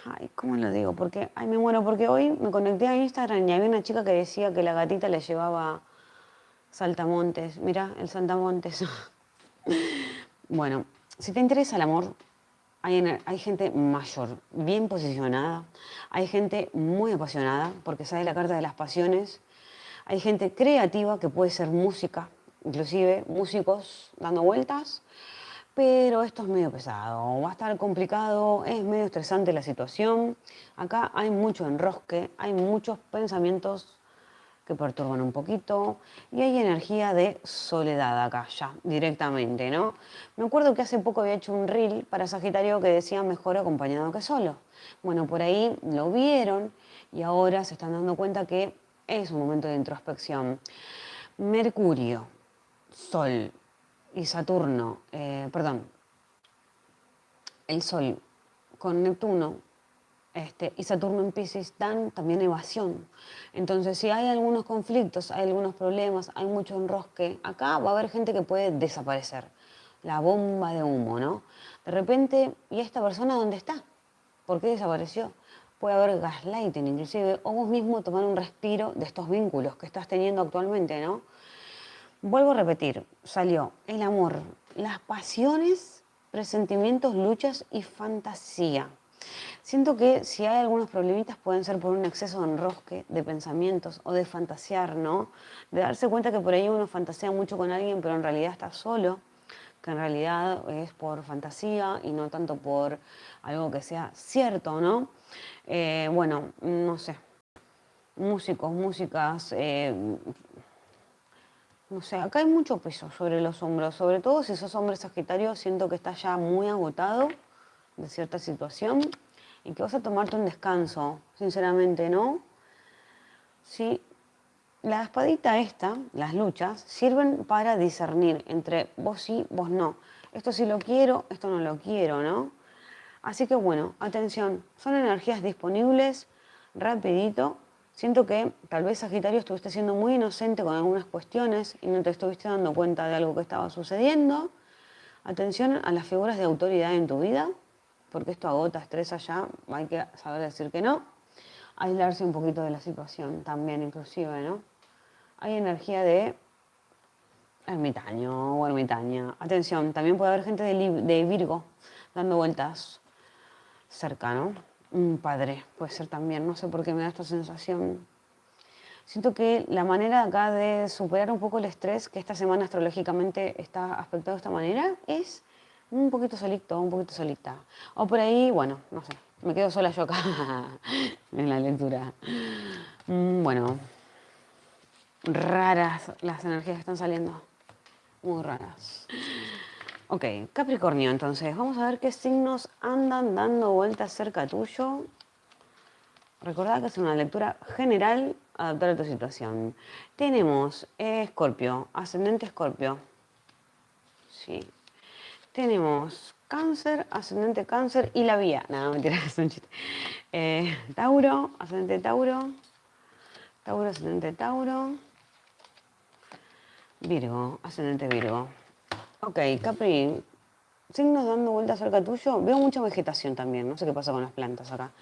Ay, ¿cómo lo digo? Porque, ay, me muero, porque hoy me conecté a Instagram y había una chica que decía que la gatita le llevaba saltamontes. Mira, el saltamontes. bueno, si te interesa el amor, hay, hay, gente mayor, bien posicionada, hay gente muy apasionada, porque sabe la carta de las pasiones, hay gente creativa que puede ser música, inclusive músicos dando vueltas, pero esto es medio pesado, va a estar complicado, es medio estresante la situación. Acá hay mucho enrosque, hay muchos pensamientos que perturban un poquito y hay energía de soledad acá ya, directamente, ¿no? Me acuerdo que hace poco había hecho un reel para Sagitario que decía mejor acompañado que solo. Bueno, por ahí lo vieron y ahora se están dando cuenta que es un momento de introspección. Mercurio, Sol y Saturno, eh, perdón, el Sol con Neptuno este, y Saturno en Pisces dan también evasión. Entonces, si hay algunos conflictos, hay algunos problemas, hay mucho enrosque, acá va a haber gente que puede desaparecer. La bomba de humo, ¿no? De repente, ¿y esta persona dónde está? ¿Por qué desapareció? puede haber gaslighting inclusive, o vos mismo tomar un respiro de estos vínculos que estás teniendo actualmente, ¿no? Vuelvo a repetir, salió el amor, las pasiones, presentimientos, luchas y fantasía. Siento que si hay algunos problemitas pueden ser por un exceso de enrosque, de pensamientos o de fantasear, ¿no? De darse cuenta que por ahí uno fantasea mucho con alguien, pero en realidad está solo, que en realidad es por fantasía y no tanto por algo que sea cierto, ¿no? Eh, bueno, no sé, músicos, músicas, eh, no sé, acá hay mucho peso sobre los hombros, sobre todo si sos hombre sagitario, siento que estás ya muy agotado de cierta situación y que vas a tomarte un descanso, sinceramente, ¿no? Sí, la espadita esta, las luchas, sirven para discernir entre vos sí, vos no. Esto sí lo quiero, esto no lo quiero, ¿no? Así que bueno, atención, son energías disponibles rapidito. Siento que tal vez Sagitario estuviste siendo muy inocente con algunas cuestiones y no te estuviste dando cuenta de algo que estaba sucediendo. Atención a las figuras de autoridad en tu vida, porque esto agota, estresa ya, hay que saber decir que no. Aislarse un poquito de la situación también inclusive, ¿no? Hay energía de ermitaño o ermitaña. Atención, también puede haber gente de, Virgo dando vueltas cercano, un padre puede ser también, no sé por qué me da esta sensación. Siento que la manera acá de superar un poco el estrés, que esta semana astrológicamente está aspectado de esta manera, es un poquito solito, un poquito solita. O por ahí, bueno, no sé, me quedo sola yo acá en la lectura. Mm, bueno, raras las energías que están saliendo. Muy raras. Ok, Capricornio, entonces, vamos a ver qué signos andan dando vueltas cerca tuyo. Recordad que es una lectura general adaptar a tu situación. Tenemos Escorpio, ascendente Escorpio. Sí. Tenemos Cáncer, ascendente Cáncer y la vía. Nada, mentira, es un chiste. Eh, Tauro, ascendente Tauro. Tauro, ascendente Tauro. Virgo, ascendente Virgo. Ok, Capri, signos dando vueltas cerca tuyo. Veo mucha vegetación también, no sé qué pasa con las plantas acá.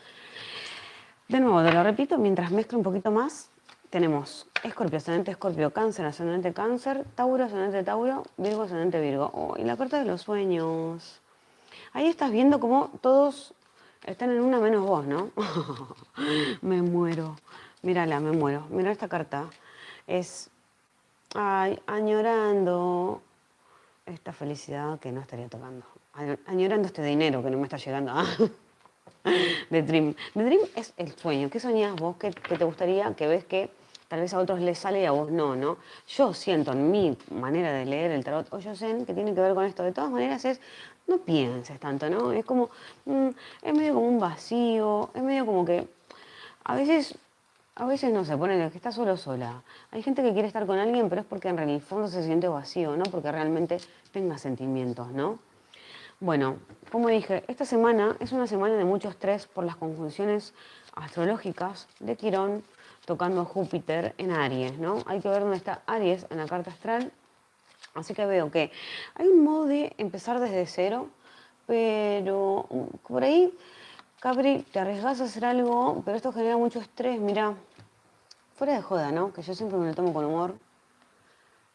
De nuevo, te lo repito, mientras mezclo un poquito más, tenemos Escorpio, ascendente Escorpio, Cáncer, ascendente Cáncer, Tauro, ascendente Tauro, Virgo, ascendente Virgo. Oh, y la carta de los sueños. Ahí estás viendo cómo todos están en una menos vos, ¿no? me muero. Mírala, me muero. Mira esta carta. Es, ay, añorando esta felicidad que no estaría tocando. Añorando este dinero que no me está llegando. The Dream. The Dream es el sueño. ¿Qué soñás vos? ¿Qué, te gustaría? Que ves que tal vez a otros les sale y a vos no, ¿no? Yo siento en mi manera de leer el tarot o yo sé que tiene que ver con esto. De todas maneras es, no pienses tanto, ¿no? Es como, mm, es medio como un vacío, es medio como que a veces, a veces no se pone que está solo sola. Hay gente que quiere estar con alguien, pero es porque en el fondo se siente vacío, no porque realmente tenga sentimientos, ¿no? Bueno, como dije, esta semana es una semana de mucho estrés por las conjunciones astrológicas de Quirón tocando Júpiter en Aries, ¿no? Hay que ver dónde está Aries en la carta astral. Así que veo que hay un modo de empezar desde cero, pero por ahí, Capri, te arriesgas a hacer algo, pero esto genera mucho estrés. Mira, fuera de joda, ¿no? Que yo siempre me lo tomo con humor.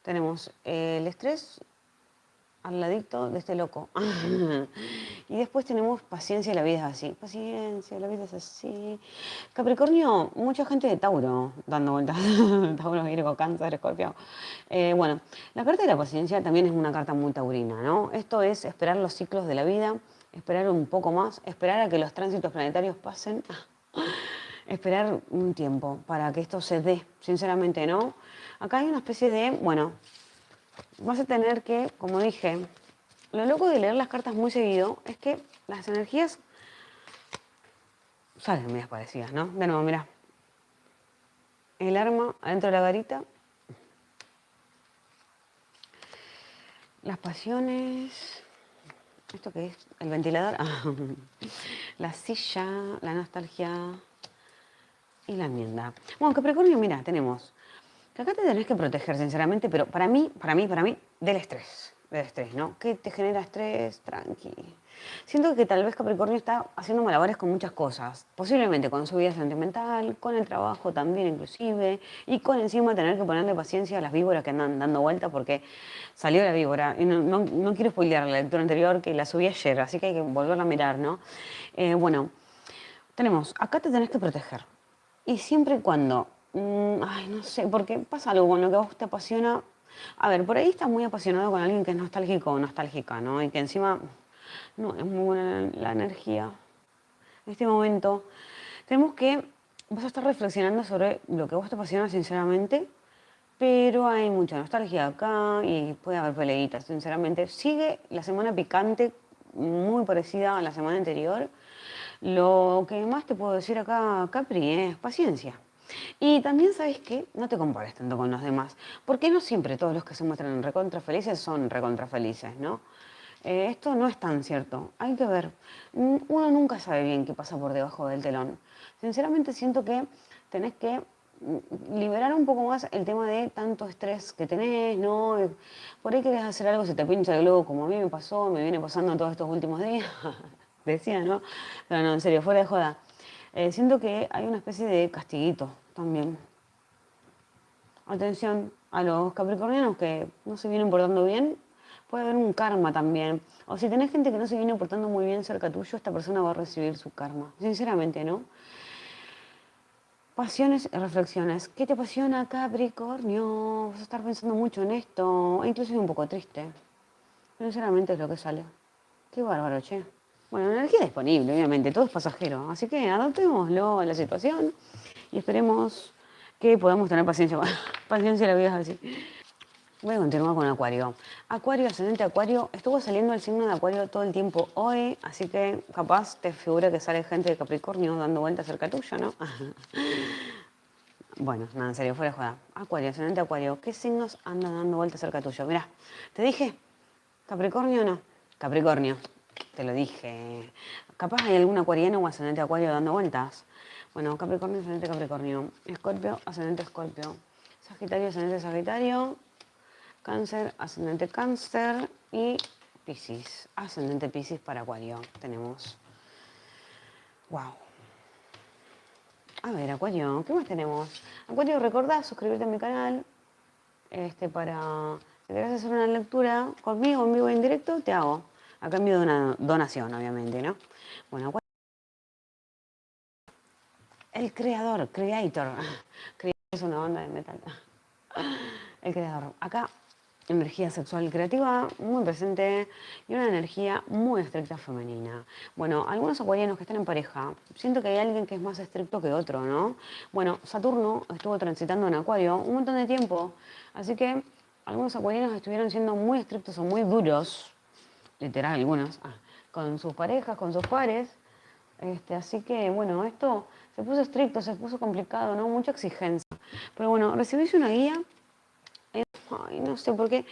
Tenemos el estrés al ladito de este loco. y después tenemos paciencia, la vida es así. Paciencia, la vida es así. Capricornio, mucha gente de Tauro dando vueltas. Tauro, Virgo, Cáncer, Escorpio. Eh, bueno, la carta de la paciencia también es una carta muy taurina, ¿no? Esto es esperar los ciclos de la vida, esperar un poco más, esperar a que los tránsitos planetarios pasen. esperar un tiempo para que esto se dé, sinceramente, ¿no? Acá hay una especie de, bueno, vas a tener que, como dije, lo loco de leer las cartas muy seguido es que las energías salen medias parecidas, ¿no? De nuevo, mira. El arma adentro de la garita. Las pasiones. ¿Esto qué es? El ventilador. la silla, la nostalgia y la enmienda. Bueno, Capricornio, mira, tenemos que acá te tenés que proteger, sinceramente, pero para mí, para mí, para mí, del estrés. Del estrés, ¿no? ¿Qué te genera estrés? Tranqui. Siento que tal vez Capricornio está haciendo malabares con muchas cosas. Posiblemente con su vida sentimental, con el trabajo también inclusive, y con encima tener que ponerle paciencia a las víboras que andan dando vuelta porque salió la víbora. Y no, quiero spoilear la lectura anterior que la subí ayer, así que hay que volverla a mirar, ¿no? Eh, bueno, tenemos, acá te tenés que proteger. Y siempre y cuando Mm, ay, no sé, porque pasa algo con lo que a vos te apasiona. A ver, por ahí estás muy apasionado con alguien que es nostálgico o nostálgica, ¿no? Y que encima, no, es muy buena la energía. En este momento, tenemos que, vas a estar reflexionando sobre lo que a vos te apasiona sinceramente, pero hay mucha nostalgia acá y puede haber peleitas, sinceramente. Sigue la semana picante, muy parecida a la semana anterior. Lo que más te puedo decir acá, Capri, es paciencia. Y también sabes que no te compares tanto con los demás, porque no siempre todos los que se muestran recontra felices son recontra felices, ¿no? Eh, esto no es tan cierto, hay que ver. Uno nunca sabe bien qué pasa por debajo del telón. Sinceramente siento que tenés que mm, liberar un poco más el tema de tanto estrés que tenés, ¿no? Por ahí querés hacer algo, se te pincha el globo, como a mí me pasó, me viene pasando todos estos últimos días. Decía, ¿no? Pero no, en serio, fuera de joda. Eh, siento que hay una especie de castiguito también. Atención a los capricornianos que no se vienen portando bien, puede haber un karma también. O si tenés gente que no se viene portando muy bien cerca tuyo, esta persona va a recibir su karma. Sinceramente, ¿no? Pasiones y reflexiones. ¿Qué te apasiona, Capricornio? Vas a estar pensando mucho en esto, incluso un poco triste. Sinceramente es lo que sale. Qué bárbaro, che. Bueno, energía disponible, obviamente, todo es pasajero. Así que adoptémoslo a la situación y esperemos que podamos tener paciencia. paciencia, la vida es así. Voy a continuar con Acuario. Acuario, ascendente Acuario. Estuvo saliendo el signo de Acuario todo el tiempo hoy, así que capaz te figura que sale gente de Capricornio dando vueltas cerca tuyo, ¿no? bueno, nada, en serio, fuera de joda. Acuario, ascendente Acuario. ¿Qué signos andan dando vueltas cerca tuyo? Mira, te dije, Capricornio o no. Capricornio, te lo dije. Capaz hay algún acuariano o ascendente Acuario dando vueltas. Bueno, Capricornio, ascendente Capricornio. Escorpio, ascendente Escorpio. Sagitario, ascendente Sagitario. Cáncer, ascendente Cáncer y Piscis, ascendente Piscis para Acuario. Tenemos. Wow. A ver, Acuario, ¿qué más tenemos? Acuario, recordá suscribirte a mi canal. Este, para. Si querés hacer una lectura conmigo en vivo en directo, te hago. A cambio de una donación, obviamente, ¿no? Bueno, Acuario. El creador, creator. Creator es una banda de metal. El creador. Acá energía sexual creativa muy presente y una energía muy estricta femenina. Bueno, algunos acuarianos que están en pareja, siento que hay alguien que es más estricto que otro, ¿no? Bueno, Saturno estuvo transitando en Acuario un montón de tiempo, así que algunos acuarianos estuvieron siendo muy estrictos o muy duros, literal algunos, ah, con sus parejas, con sus pares, este, así que bueno, esto se puso estricto, se puso complicado, ¿no? Mucha exigencia. Pero bueno, recibís una guía Ay, no sé, porque,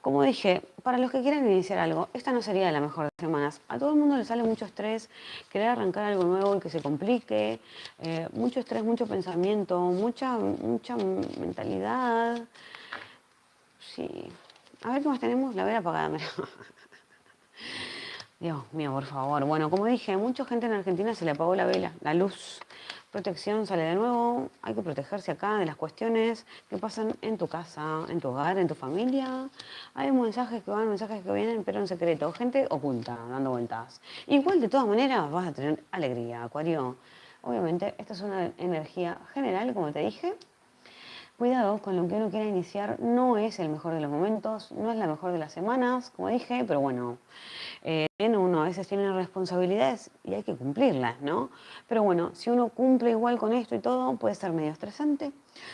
como dije, para los que quieren iniciar algo, esta no sería la mejor de semanas. A todo el mundo le sale mucho estrés, querer arrancar algo nuevo y que se complique, eh, mucho estrés, mucho pensamiento, mucha, mucha mentalidad. Sí. A ver qué más tenemos. La vela apagada, Dios mío, por favor. Bueno, como dije, mucha gente en Argentina se le apagó la vela, la luz. Protección sale de nuevo, hay que protegerse acá de las cuestiones que pasan en tu casa, en tu hogar, en tu familia. Hay mensajes que van, mensajes que vienen, pero en secreto. Gente oculta, dando vueltas. Igual, de todas maneras, vas a tener alegría, Acuario. Obviamente, esta es una energía general, como te dije. Cuidado con lo que uno quiera iniciar, no es el mejor de los momentos, no es la mejor de las semanas, como dije, pero bueno, eh, uno a veces tiene responsabilidades y hay que cumplirlas, ¿no? Pero bueno, si uno cumple igual con esto y todo, puede ser medio estresante.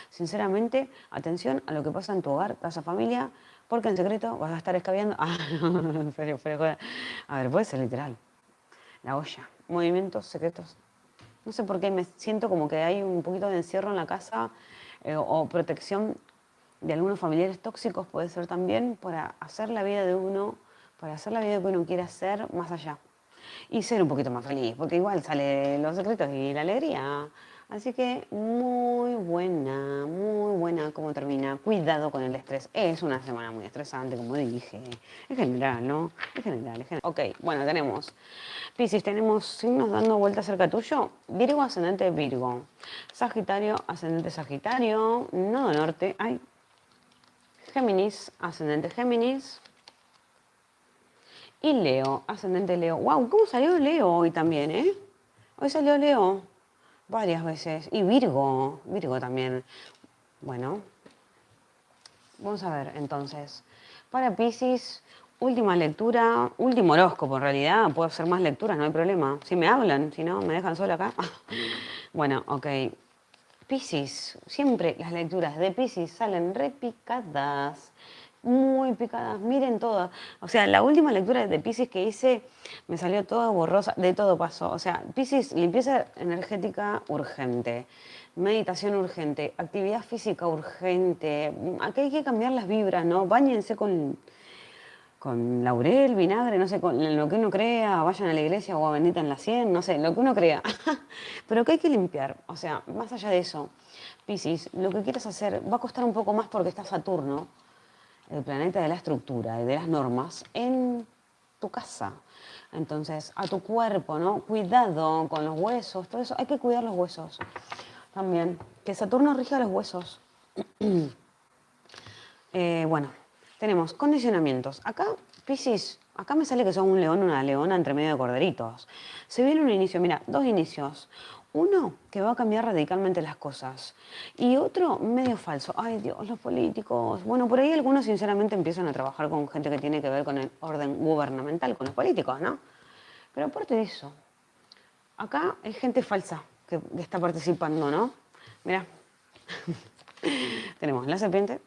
Sinceramente, atención a lo que pasa en tu hogar, casa, familia, porque en secreto vas a estar escabeando. Ah, no, serio, A ver, puede ser literal. La olla, movimientos secretos. No sé por qué me siento como que hay un poquito de encierro en la casa eh, o protección de algunos familiares tóxicos, puede ser también para hacer la vida de uno para hacer la vida que uno quiere hacer más allá. Y ser un poquito más feliz, porque igual sale los secretos y la alegría. Así que muy buena, muy buena cómo termina. Cuidado con el estrés. Es una semana muy estresante, como dije. Es general, ¿no? Es general, es general. Ok, bueno, tenemos Piscis, tenemos signos dando vuelta cerca tuyo. Virgo, ascendente Virgo. Sagitario, ascendente Sagitario. Nodo norte. Ay. Géminis, ascendente Géminis. Y Leo, ascendente Leo. ¡Wow! ¿Cómo salió Leo hoy también, eh? Hoy salió Leo varias veces. Y Virgo, Virgo también. Bueno, vamos a ver entonces. Para Pisces, última lectura, último horóscopo en realidad. Puedo hacer más lecturas, no hay problema. Si me hablan, si no, me dejan sola acá. bueno, ok. Pisces, siempre las lecturas de Pisces salen repicadas muy picadas, miren todas. O sea, la última lectura de Pisces que hice me salió toda borrosa, de todo pasó. O sea, Pisces, limpieza energética urgente, meditación urgente, actividad física urgente. Aquí hay que cambiar las vibras, ¿no? Báñense con, con laurel, vinagre, no sé, con lo que uno crea, vayan a la iglesia o a bendita en la cien, no sé, lo que uno crea. Pero que hay que limpiar. O sea, más allá de eso, Pisces, lo que quieres hacer va a costar un poco más porque está Saturno el planeta de la estructura y de las normas en tu casa. Entonces, a tu cuerpo, ¿no? Cuidado con los huesos, todo eso. Hay que cuidar los huesos también. Que Saturno rija los huesos. Eh, bueno, tenemos condicionamientos. Acá, Piscis, acá me sale que son un león, una leona entre medio de corderitos. Se viene un inicio, mira, dos inicios. Uno, que va a cambiar radicalmente las cosas. Y otro, medio falso. Ay, Dios, los políticos. Bueno, por ahí algunos sinceramente empiezan a trabajar con gente que tiene que ver con el orden gubernamental, con los políticos, ¿no? Pero aparte de eso, acá hay gente falsa que está participando, ¿no? Mira, tenemos la serpiente,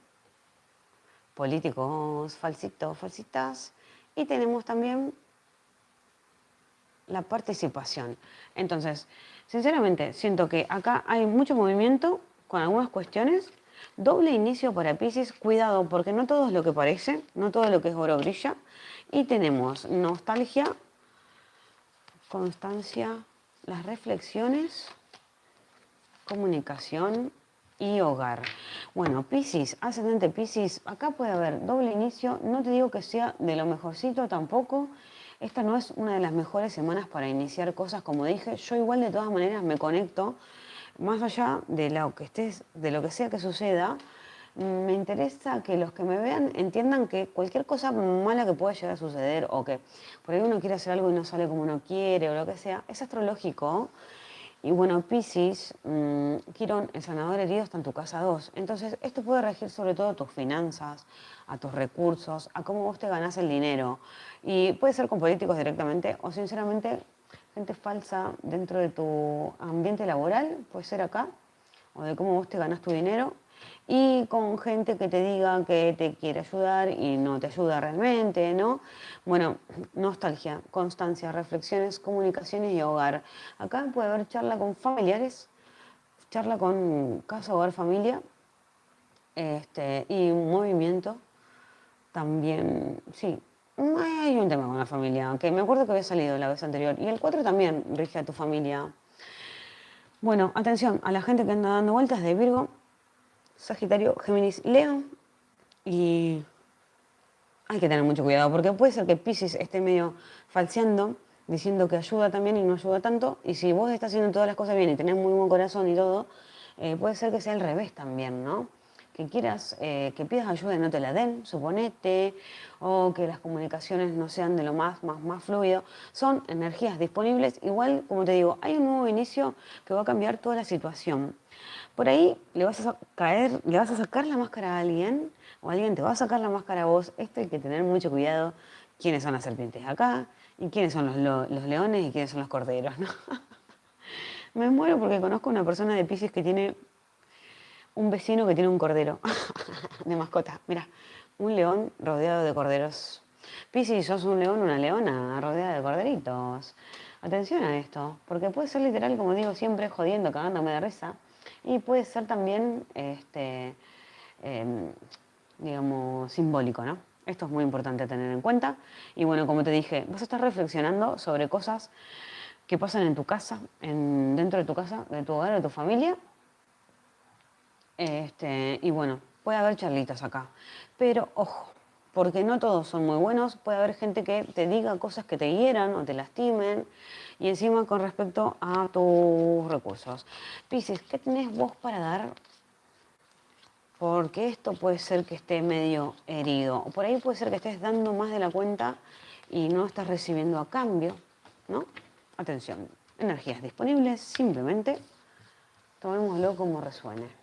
políticos falsitos, falsitas, y tenemos también la participación. Entonces, sinceramente, siento que acá hay mucho movimiento con algunas cuestiones. Doble inicio para Pisces, cuidado, porque no todo es lo que parece, no todo lo que es oro brilla. Y tenemos nostalgia, constancia, las reflexiones, comunicación y hogar. Bueno, Pisces, ascendente Pisces, acá puede haber doble inicio, no te digo que sea de lo mejorcito tampoco, esta no es una de las mejores semanas para iniciar cosas, como dije. Yo igual de todas maneras me conecto, más allá de lo que estés, de lo que sea que suceda, me interesa que los que me vean entiendan que cualquier cosa mala que pueda llegar a suceder o que por ahí uno quiere hacer algo y no sale como uno quiere o lo que sea, es astrológico. Y bueno, Pisces, mmm, Quirón, el sanador herido está en tu casa 2. Entonces, esto puede regir sobre todo a tus finanzas, a tus recursos, a cómo vos te ganás el dinero. Y puede ser con políticos directamente o sinceramente gente falsa dentro de tu ambiente laboral, puede ser acá, o de cómo vos te ganás tu dinero y con gente que te diga que te quiere ayudar y no te ayuda realmente, ¿no? Bueno, nostalgia, constancia, reflexiones, comunicaciones y hogar. Acá puede haber charla con familiares, charla con casa, hogar, familia este, y movimiento. También, sí, hay un tema con la familia, que me acuerdo que había salido la vez anterior. Y el 4 también rige a tu familia. Bueno, atención a la gente que anda dando vueltas de Virgo, Sagitario, Géminis, Leo. Y hay que tener mucho cuidado porque puede ser que Pisces esté medio falseando, diciendo que ayuda también y no ayuda tanto. Y si vos estás haciendo todas las cosas bien y tenés muy buen corazón y todo, eh, puede ser que sea al revés también, ¿no? Que quieras, eh, que pidas ayuda y no te la den, suponete, o que las comunicaciones no sean de lo más, más, más fluido. Son energías disponibles. Igual, como te digo, hay un nuevo inicio que va a cambiar toda la situación. Por ahí le vas a caer, le vas a sacar la máscara a alguien, o alguien te va a sacar la máscara a vos. Esto hay que tener mucho cuidado. ¿Quiénes son las serpientes acá? ¿Y quiénes son los, los leones? ¿Y quiénes son los corderos? ¿no? Me muero porque conozco una persona de Pisces que tiene un vecino que tiene un cordero de mascota. Mira, un león rodeado de corderos. Pisces, sos un león, una leona rodeada de corderitos. Atención a esto, porque puede ser literal, como digo siempre, jodiendo, cagándome de risa y puede ser también, este, em, digamos, simbólico, ¿no? Esto es muy importante tener en cuenta. Y bueno, como te dije, vas a estar reflexionando sobre cosas que pasan en tu casa, en, dentro de tu casa, de tu hogar, de tu familia. Este, y bueno, puede haber charlitas acá. Pero ojo, porque no todos son muy buenos, puede haber gente que te diga cosas que te hieran o te lastimen, y encima con respecto a tus recursos. Pisces, ¿qué tenés vos para dar? Porque esto puede ser que esté medio herido, o por ahí puede ser que estés dando más de la cuenta y no estás recibiendo a cambio, ¿no? Atención, energías disponibles, simplemente tomémoslo como resuene.